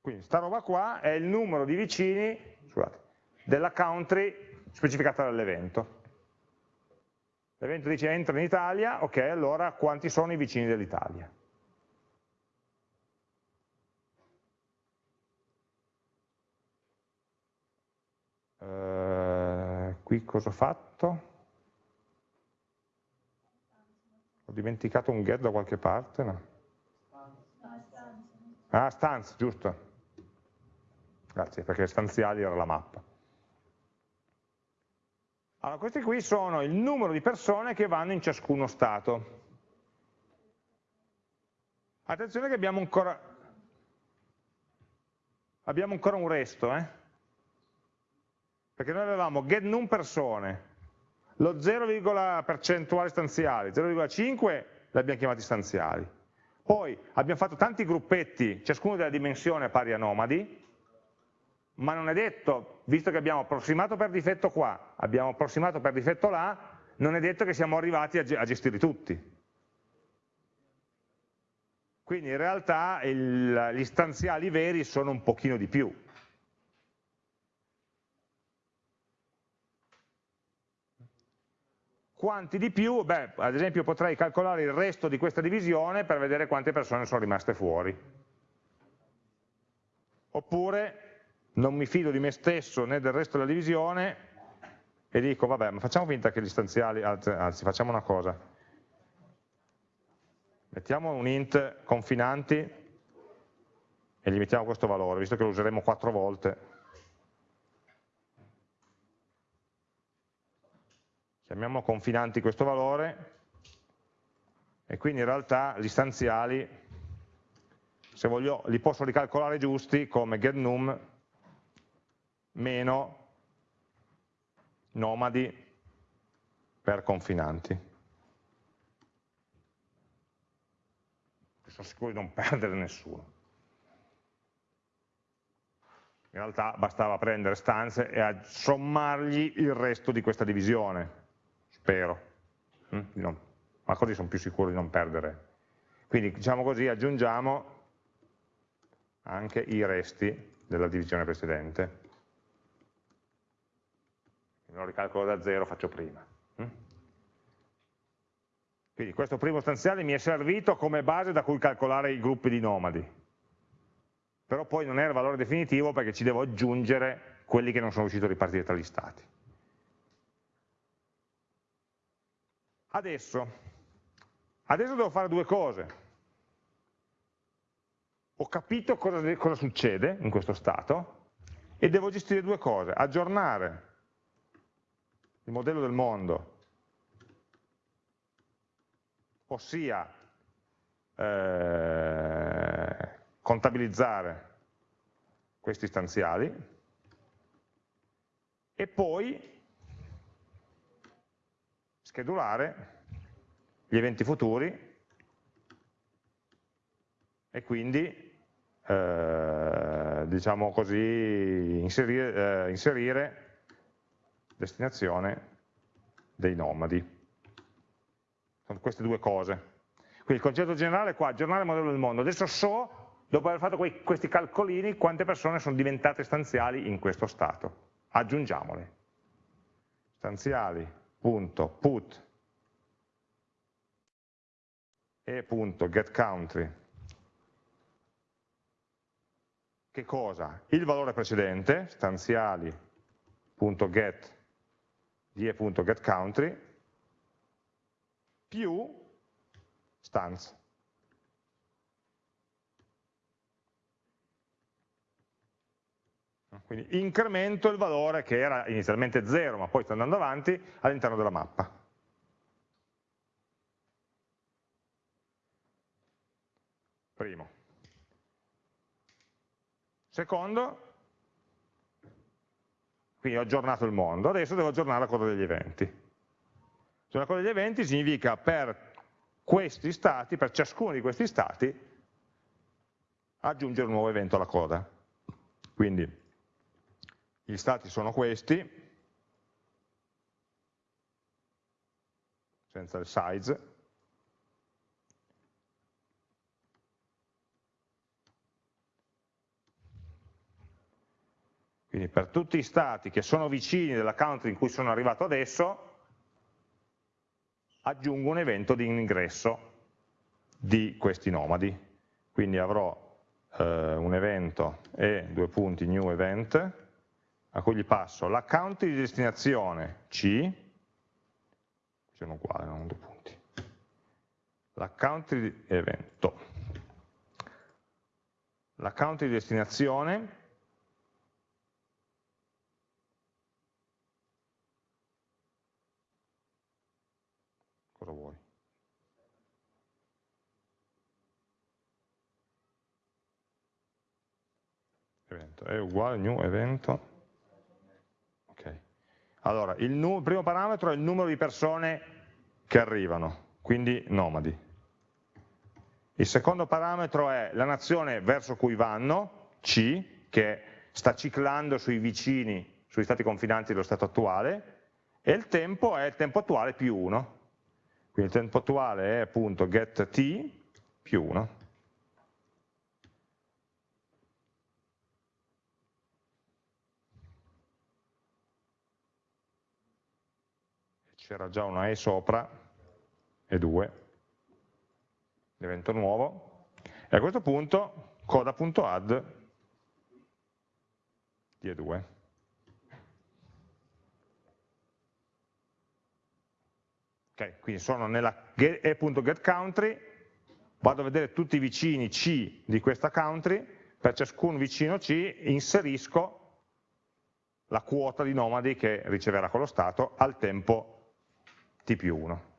S1: Quindi sta roba qua è il numero di vicini scusate, della country specificata dall'evento. L'evento dice entra in Italia, ok, allora quanti sono i vicini dell'Italia? Uh, qui cosa ho fatto? Ho dimenticato un get da qualche parte? No? Ah, stanze, giusto. Grazie, perché stanziali era la mappa. Allora, questi qui sono il numero di persone che vanno in ciascuno stato. Attenzione che abbiamo ancora, abbiamo ancora un resto, eh? Perché noi avevamo get num persone, lo 0, percentuale stanziali, 0,5 li abbiamo chiamati stanziali. Poi abbiamo fatto tanti gruppetti, ciascuno della dimensione pari a nomadi, ma non è detto, visto che abbiamo approssimato per difetto qua, abbiamo approssimato per difetto là, non è detto che siamo arrivati a gestirli tutti. Quindi in realtà il, gli stanziali veri sono un pochino di più. Quanti di più? Beh, ad esempio potrei calcolare il resto di questa divisione per vedere quante persone sono rimaste fuori. Oppure non mi fido di me stesso né del resto della divisione e dico vabbè ma facciamo finta che gli stanziali, anzi facciamo una cosa, mettiamo un int confinanti e gli mettiamo questo valore, visto che lo useremo quattro volte. Chiamiamo confinanti questo valore e quindi in realtà gli stanziali, se voglio, li posso ricalcolare giusti come getNum meno nomadi per confinanti. Sono sicuro di non [LAUGHS] perdere nessuno. In realtà bastava prendere stanze e sommargli il resto di questa divisione, spero. Mm? ma così sono più sicuro di non perdere. Quindi diciamo così, aggiungiamo anche i resti della divisione precedente non ricalcolo da zero, faccio prima. Mm? Quindi questo primo stanziale mi è servito come base da cui calcolare i gruppi di nomadi, però poi non è il valore definitivo perché ci devo aggiungere quelli che non sono riuscito a ripartire tra gli stati. Adesso, adesso devo fare due cose. Ho capito cosa, cosa succede in questo stato e devo gestire due cose, aggiornare il modello del mondo, ossia eh, contabilizzare questi stanziali e poi schedulare gli eventi futuri e quindi eh, diciamo così inserire, eh, inserire destinazione dei nomadi. Sono queste due cose. Quindi il concetto generale è qua, aggiornare il modello del mondo. Adesso so, dopo aver fatto quei, questi calcolini, quante persone sono diventate stanziali in questo stato. Aggiungiamole. Stanziali.put e.getCountry che cosa? Il valore precedente, stanziali.get die.getCountry più stance. Quindi incremento il valore che era inizialmente 0, ma poi sta andando avanti, all'interno della mappa. Primo. Secondo, quindi ho aggiornato il mondo, adesso devo aggiornare la coda degli eventi. Cioè, la coda degli eventi significa per questi stati, per ciascuno di questi stati, aggiungere un nuovo evento alla coda. Quindi gli stati sono questi, senza il size, Quindi per tutti i stati che sono vicini della country in cui sono arrivato adesso, aggiungo un evento di ingresso di questi nomadi. Quindi avrò eh, un evento e due punti new event, a cui gli passo la country di destinazione C, sono uguali, non due punti, la country di evento, la country di destinazione è uguale new evento. Allora, il, primo parametro è il numero di persone che arrivano, quindi nomadi. Il secondo parametro è la nazione verso cui vanno, C, che sta ciclando sui vicini, sugli stati confinanti dello stato attuale, e il tempo è il tempo attuale più 1. Quindi il tempo attuale è appunto get t più 1. C'era già una e sopra, e 2, l'evento nuovo, e a questo punto coda.add di E2. Okay, quindi sono nella e.getCountry, vado a vedere tutti i vicini C di questa country, per ciascun vicino C inserisco la quota di nomadi che riceverà quello stato al tempo t più 1.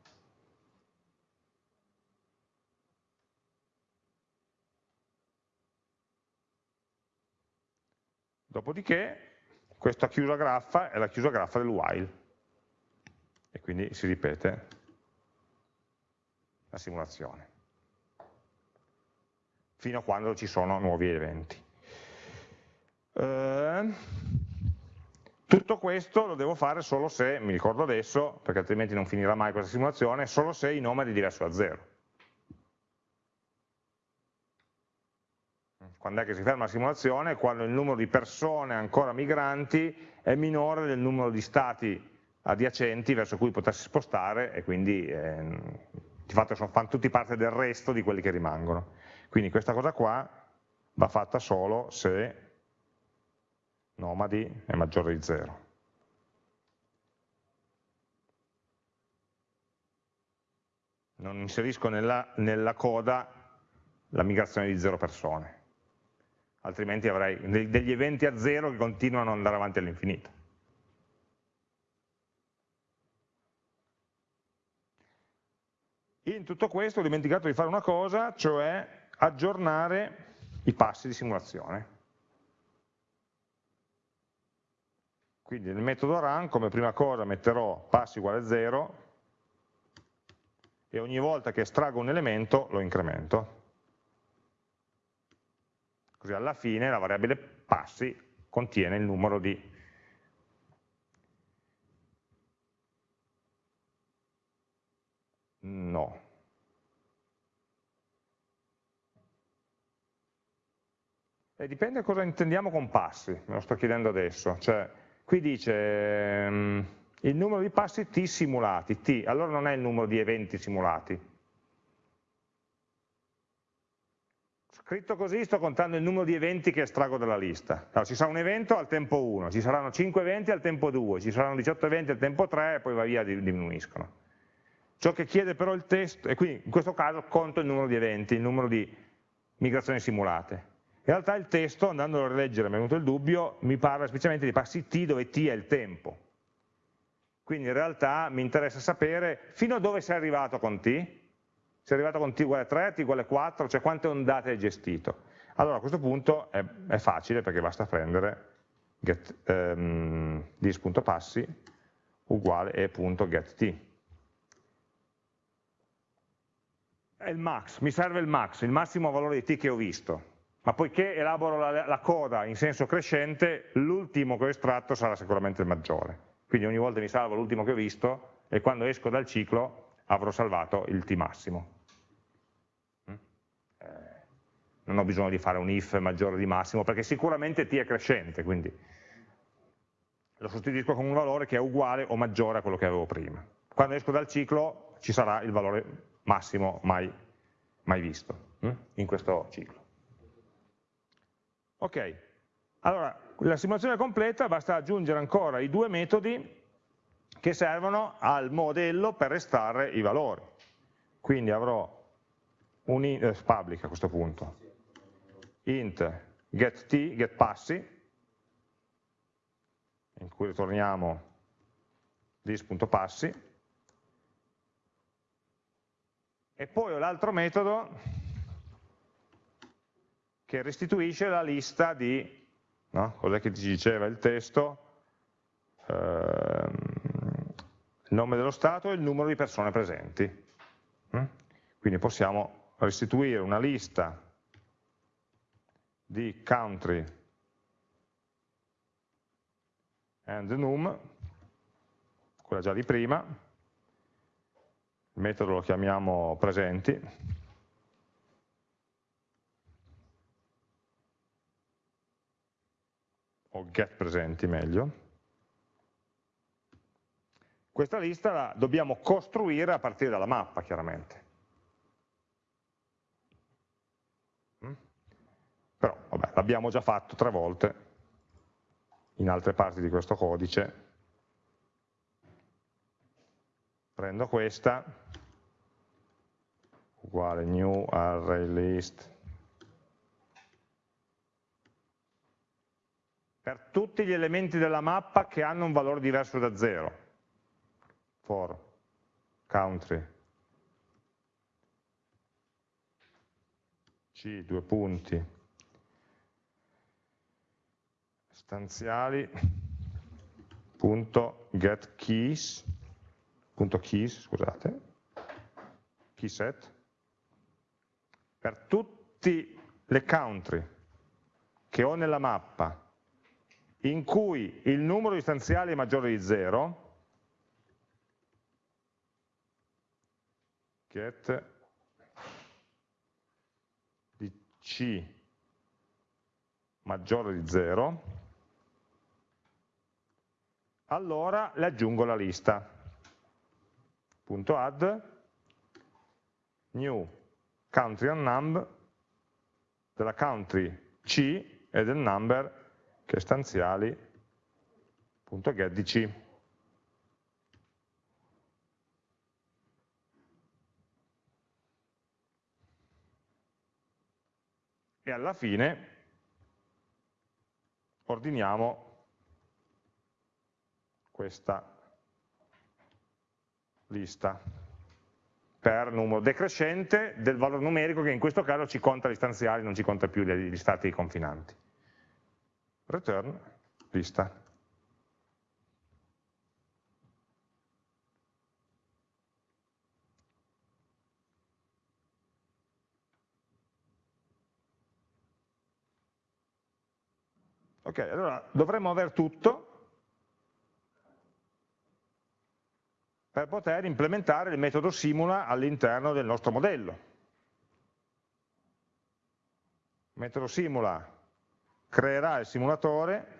S1: Dopodiché questa chiusa graffa è la chiusa graffa del while e quindi si ripete la simulazione fino a quando ci sono nuovi eventi. Eh, tutto questo lo devo fare solo se, mi ricordo adesso, perché altrimenti non finirà mai questa simulazione, solo se i nomadi diverso da zero. Quando è che si ferma la simulazione? Quando il numero di persone ancora migranti è minore del numero di stati adiacenti verso cui potersi spostare e quindi eh, di fatto sono, fanno tutti parte del resto di quelli che rimangono. Quindi questa cosa qua va fatta solo se nomadi è maggiore di 0. Non inserisco nella, nella coda la migrazione di 0 persone, altrimenti avrei degli eventi a 0 che continuano ad andare avanti all'infinito. In tutto questo ho dimenticato di fare una cosa, cioè aggiornare i passi di simulazione. Quindi nel metodo run come prima cosa metterò passi uguale 0 e ogni volta che estraggo un elemento lo incremento. Così alla fine la variabile passi contiene il numero di No. E dipende cosa intendiamo con passi, me lo sto chiedendo adesso. Cioè, qui dice um, il numero di passi t simulati, t, allora non è il numero di eventi simulati. Scritto così sto contando il numero di eventi che estraggo dalla lista. Allora, ci sarà un evento al tempo 1, ci saranno 5 eventi al tempo 2, ci saranno 18 eventi al tempo 3 e poi va via diminuiscono. Ciò che chiede però il testo, e qui in questo caso conto il numero di eventi, il numero di migrazioni simulate. In realtà il testo, andando a rileggere, mi è venuto il dubbio, mi parla semplicemente di passi t dove t è il tempo. Quindi in realtà mi interessa sapere fino a dove sei arrivato con t, sei arrivato con t uguale 3, t uguale 4, cioè quante ondate hai gestito. Allora a questo punto è, è facile perché basta prendere get, um, dis.passi uguale e.getT. È il max, mi serve il max, il massimo valore di t che ho visto, ma poiché elaboro la, la coda in senso crescente, l'ultimo che ho estratto sarà sicuramente il maggiore. Quindi ogni volta mi salvo l'ultimo che ho visto e quando esco dal ciclo avrò salvato il t massimo. Mm? Eh, non ho bisogno di fare un if maggiore di massimo, perché sicuramente t è crescente, quindi lo sostituisco con un valore che è uguale o maggiore a quello che avevo prima. Quando esco dal ciclo ci sarà il valore massimo mai, mai visto hm? in questo ciclo. Ok, allora la simulazione completa basta aggiungere ancora i due metodi che servono al modello per estrarre i valori. Quindi avrò un int, eh, public a questo punto, int getT, getPassi, in cui ritorniamo this.passi, e poi ho l'altro metodo che restituisce la lista di, no? cos'è che ci diceva il testo, ehm, il nome dello Stato e il numero di persone presenti. Mm? Quindi possiamo restituire una lista di country and num, quella già di prima, il metodo lo chiamiamo presenti, o get presenti meglio. Questa lista la dobbiamo costruire a partire dalla mappa, chiaramente. Mm? Però, vabbè, l'abbiamo già fatto tre volte in altre parti di questo codice. Prendo questa, uguale new array list, per tutti gli elementi della mappa che hanno un valore diverso da 0 for country. C due punti. Stanziali. Punto get keys. Punto keys scusate. Key set. Per tutti le country che ho nella mappa in cui il numero di stanziali è maggiore di 0 get di C maggiore di 0, allora le aggiungo alla lista. Punto add new country and num della country C e del number che stanziali.get di e alla fine ordiniamo questa lista per numero decrescente del valore numerico che in questo caso ci conta gli stanziali, non ci conta più gli stati confinanti. Return lista. Ok, allora dovremmo aver tutto per poter implementare il metodo simula all'interno del nostro modello. Metodo simula creerà il simulatore.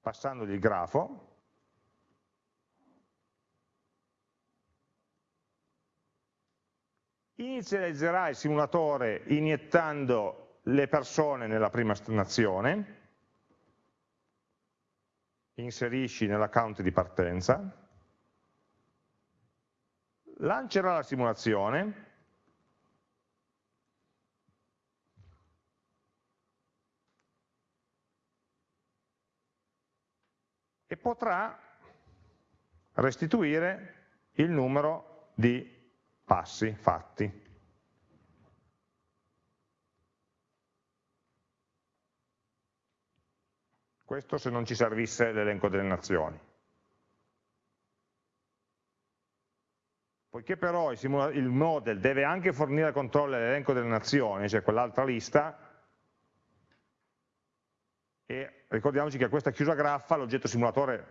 S1: Passandogli il grafo. Inizializzerà il simulatore iniettando le persone nella prima nazione, inserisci nell'account di partenza, lancerà la simulazione, e potrà restituire il numero di passi fatti. Questo se non ci servisse l'elenco delle nazioni. Poiché però il, model deve anche fornire al controllo l'elenco delle nazioni, cioè quell'altra lista, ricordiamoci che a questa chiusa graffa l'oggetto simulatore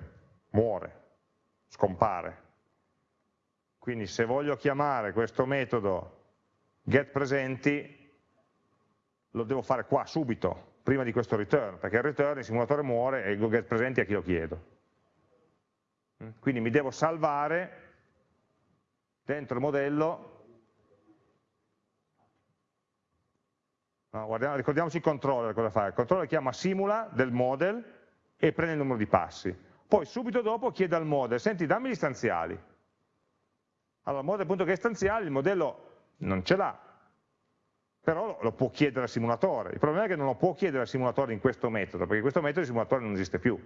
S1: muore, scompare. Quindi se voglio chiamare questo metodo getPresenti, lo devo fare qua, subito, prima di questo return, perché il return il simulatore muore e il getPresenti a chi lo chiedo. Quindi mi devo salvare dentro il modello, no, guardiamo, ricordiamoci il controller cosa fa, il controller chiama simula del model e prende il numero di passi, poi subito dopo chiede al model, senti dammi gli stanziali, allora model.get stanziali il modello non ce l'ha, però lo può chiedere al simulatore, il problema è che non lo può chiedere al simulatore in questo metodo, perché questo metodo il simulatore non esiste più,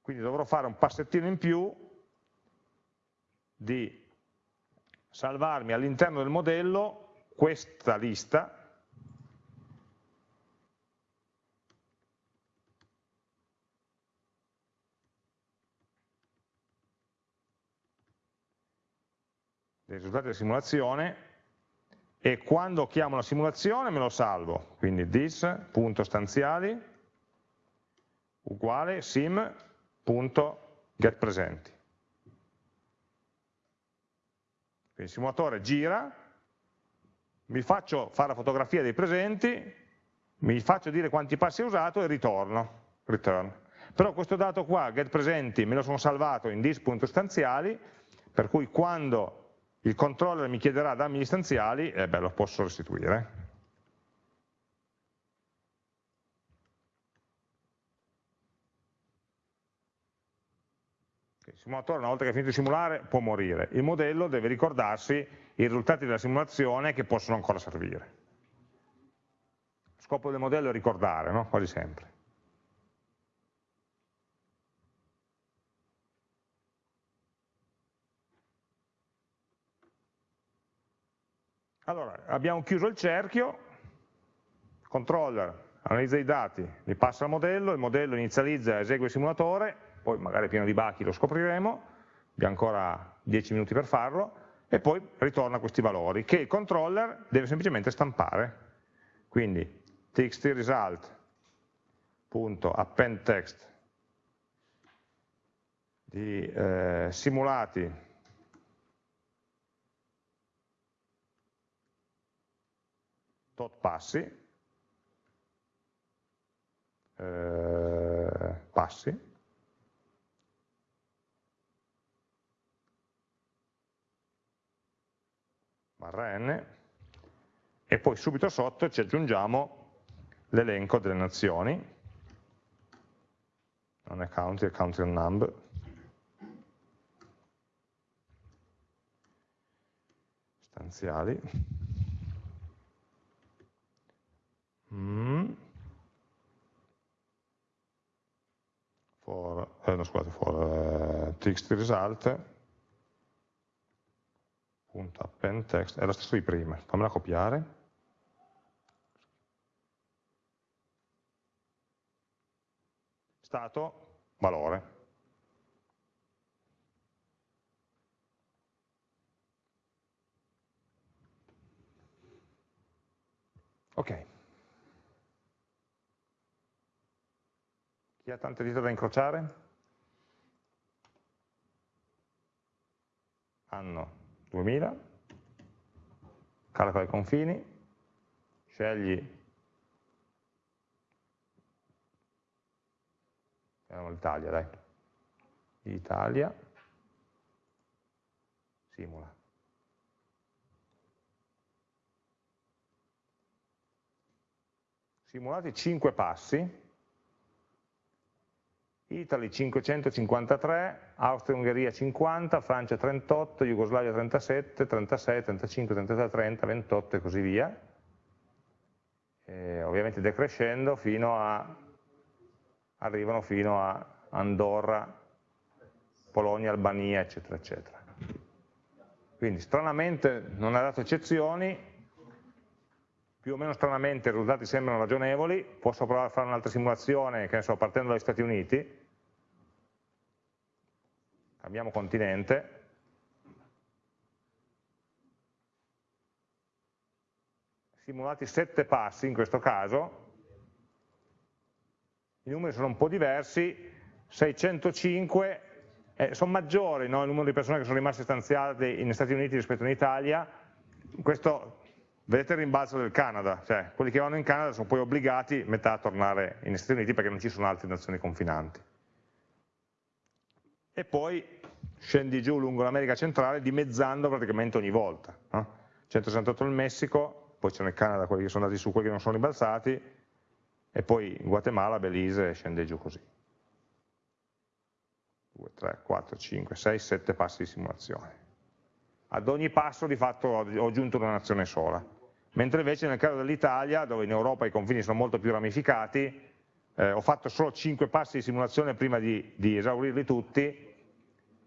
S1: quindi dovrò fare un passettino in più di salvarmi all'interno del modello questa lista. Dei risultati della simulazione. E quando chiamo la simulazione me lo salvo, quindi this.stanziali uguale sim.getPresenti. il simulatore gira, mi faccio fare la fotografia dei presenti, mi faccio dire quanti passi ho usato e ritorno, return. Però questo dato qua, get presenti, me lo sono salvato in dis.stanziali, per cui quando il controller mi chiederà dammi gli stanziali, eh beh, lo posso restituire. Il simulatore una volta che ha finito di simulare può morire, il modello deve ricordarsi i risultati della simulazione che possono ancora servire. Lo scopo del modello è ricordare, no? quasi sempre. Allora, abbiamo chiuso il cerchio, il controller analizza i dati, li passa al modello, il modello inizializza esegue il simulatore, poi magari pieno di bachi lo scopriremo, abbiamo ancora 10 minuti per farlo, e poi ritorna questi valori che il controller deve semplicemente stampare. Quindi txt result.append text di eh, simulati tot passi eh, passi barra n, e poi subito sotto ci aggiungiamo l'elenco delle nazioni, non è country, è country number, stanziali, mm. for, eh, no, scusate, for uh, txt result, text, è lo stesso di prima, fammela copiare. Stato, valore. Ok. Chi ha tante dita da incrociare? Anno 2000, calcola i confini, scegli l'Italia, dai, Italia, simula. Simulati 5 passi, Italy 553, Austria-Ungheria 50, Francia 38, Jugoslavia 37, 36, 35, 33, 30, 28 e così via. E ovviamente decrescendo fino a, arrivano fino a Andorra, Polonia, Albania, eccetera, eccetera. Quindi stranamente non ha dato eccezioni, più o meno stranamente i risultati sembrano ragionevoli, posso provare a fare un'altra simulazione, che ne so, partendo dagli Stati Uniti, cambiamo continente, simulati 7 passi in questo caso, i numeri sono un po' diversi, 605 eh, sono maggiori no, il numero di persone che sono rimaste stanziate negli Stati Uniti rispetto in Italia, questo vedete il rimbalzo del Canada, cioè quelli che vanno in Canada sono poi obbligati metà a tornare negli Stati Uniti perché non ci sono altre nazioni confinanti. E poi scendi giù lungo l'America centrale dimezzando praticamente ogni volta. No? 168 il Messico, poi c'è nel Canada quelli che sono andati su, quelli che non sono rimbalzati, e poi Guatemala, Belize scende giù così. 2, 3, 4, 5, 6, 7 passi di simulazione. Ad ogni passo di fatto ho aggiunto una nazione sola. Mentre invece nel caso dell'Italia, dove in Europa i confini sono molto più ramificati, eh, ho fatto solo 5 passi di simulazione prima di, di esaurirli tutti,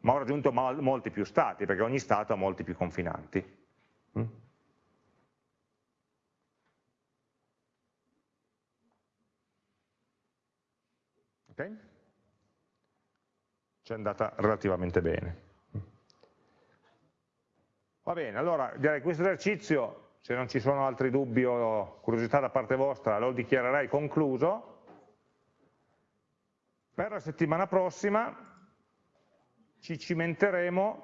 S1: ma ho raggiunto molti più stati, perché ogni stato ha molti più confinanti. Mm? Ok? Ci è andata relativamente bene. Va bene, allora direi questo esercizio, se non ci sono altri dubbi o curiosità da parte vostra, lo dichiarerei concluso. Per la settimana prossima ci cimenteremo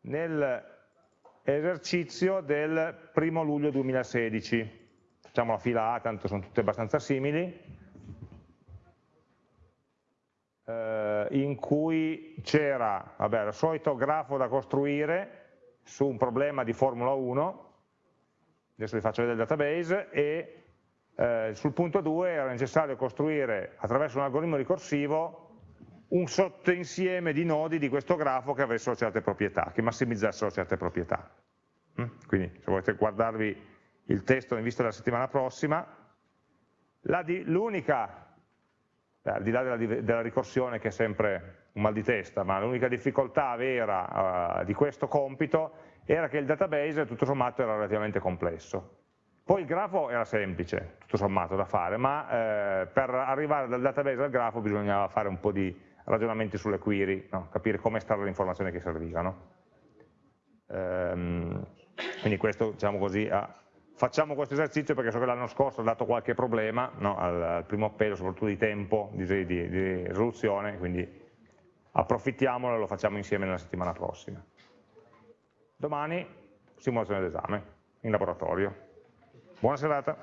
S1: nell'esercizio del primo luglio 2016. Facciamo la fila A, tanto sono tutte abbastanza simili eh, in cui c'era il solito grafo da costruire su un problema di Formula 1, adesso vi faccio vedere il database, e eh, sul punto 2 era necessario costruire attraverso un algoritmo ricorsivo un sottoinsieme di nodi di questo grafo che avessero certe proprietà, che massimizzassero certe proprietà. Mm? Quindi se volete guardarvi il testo in vista della settimana prossima, l'unica al di là della, della, ricorsione che è sempre un mal di testa, ma l'unica difficoltà vera uh, di questo compito era che il database tutto sommato era relativamente complesso. Poi il grafo era semplice, tutto sommato da fare, ma eh, per arrivare dal database al grafo bisognava fare un po' di ragionamenti sulle query, no? capire come stare le informazioni che servivano. Ehm, quindi questo, diciamo così, ha facciamo questo esercizio perché so che l'anno scorso ha dato qualche problema no, al, al, primo appello, soprattutto di tempo, di, di, di risoluzione, quindi approfittiamolo e lo facciamo insieme nella settimana prossima. Domani simulazione d'esame in laboratorio. Buona serata.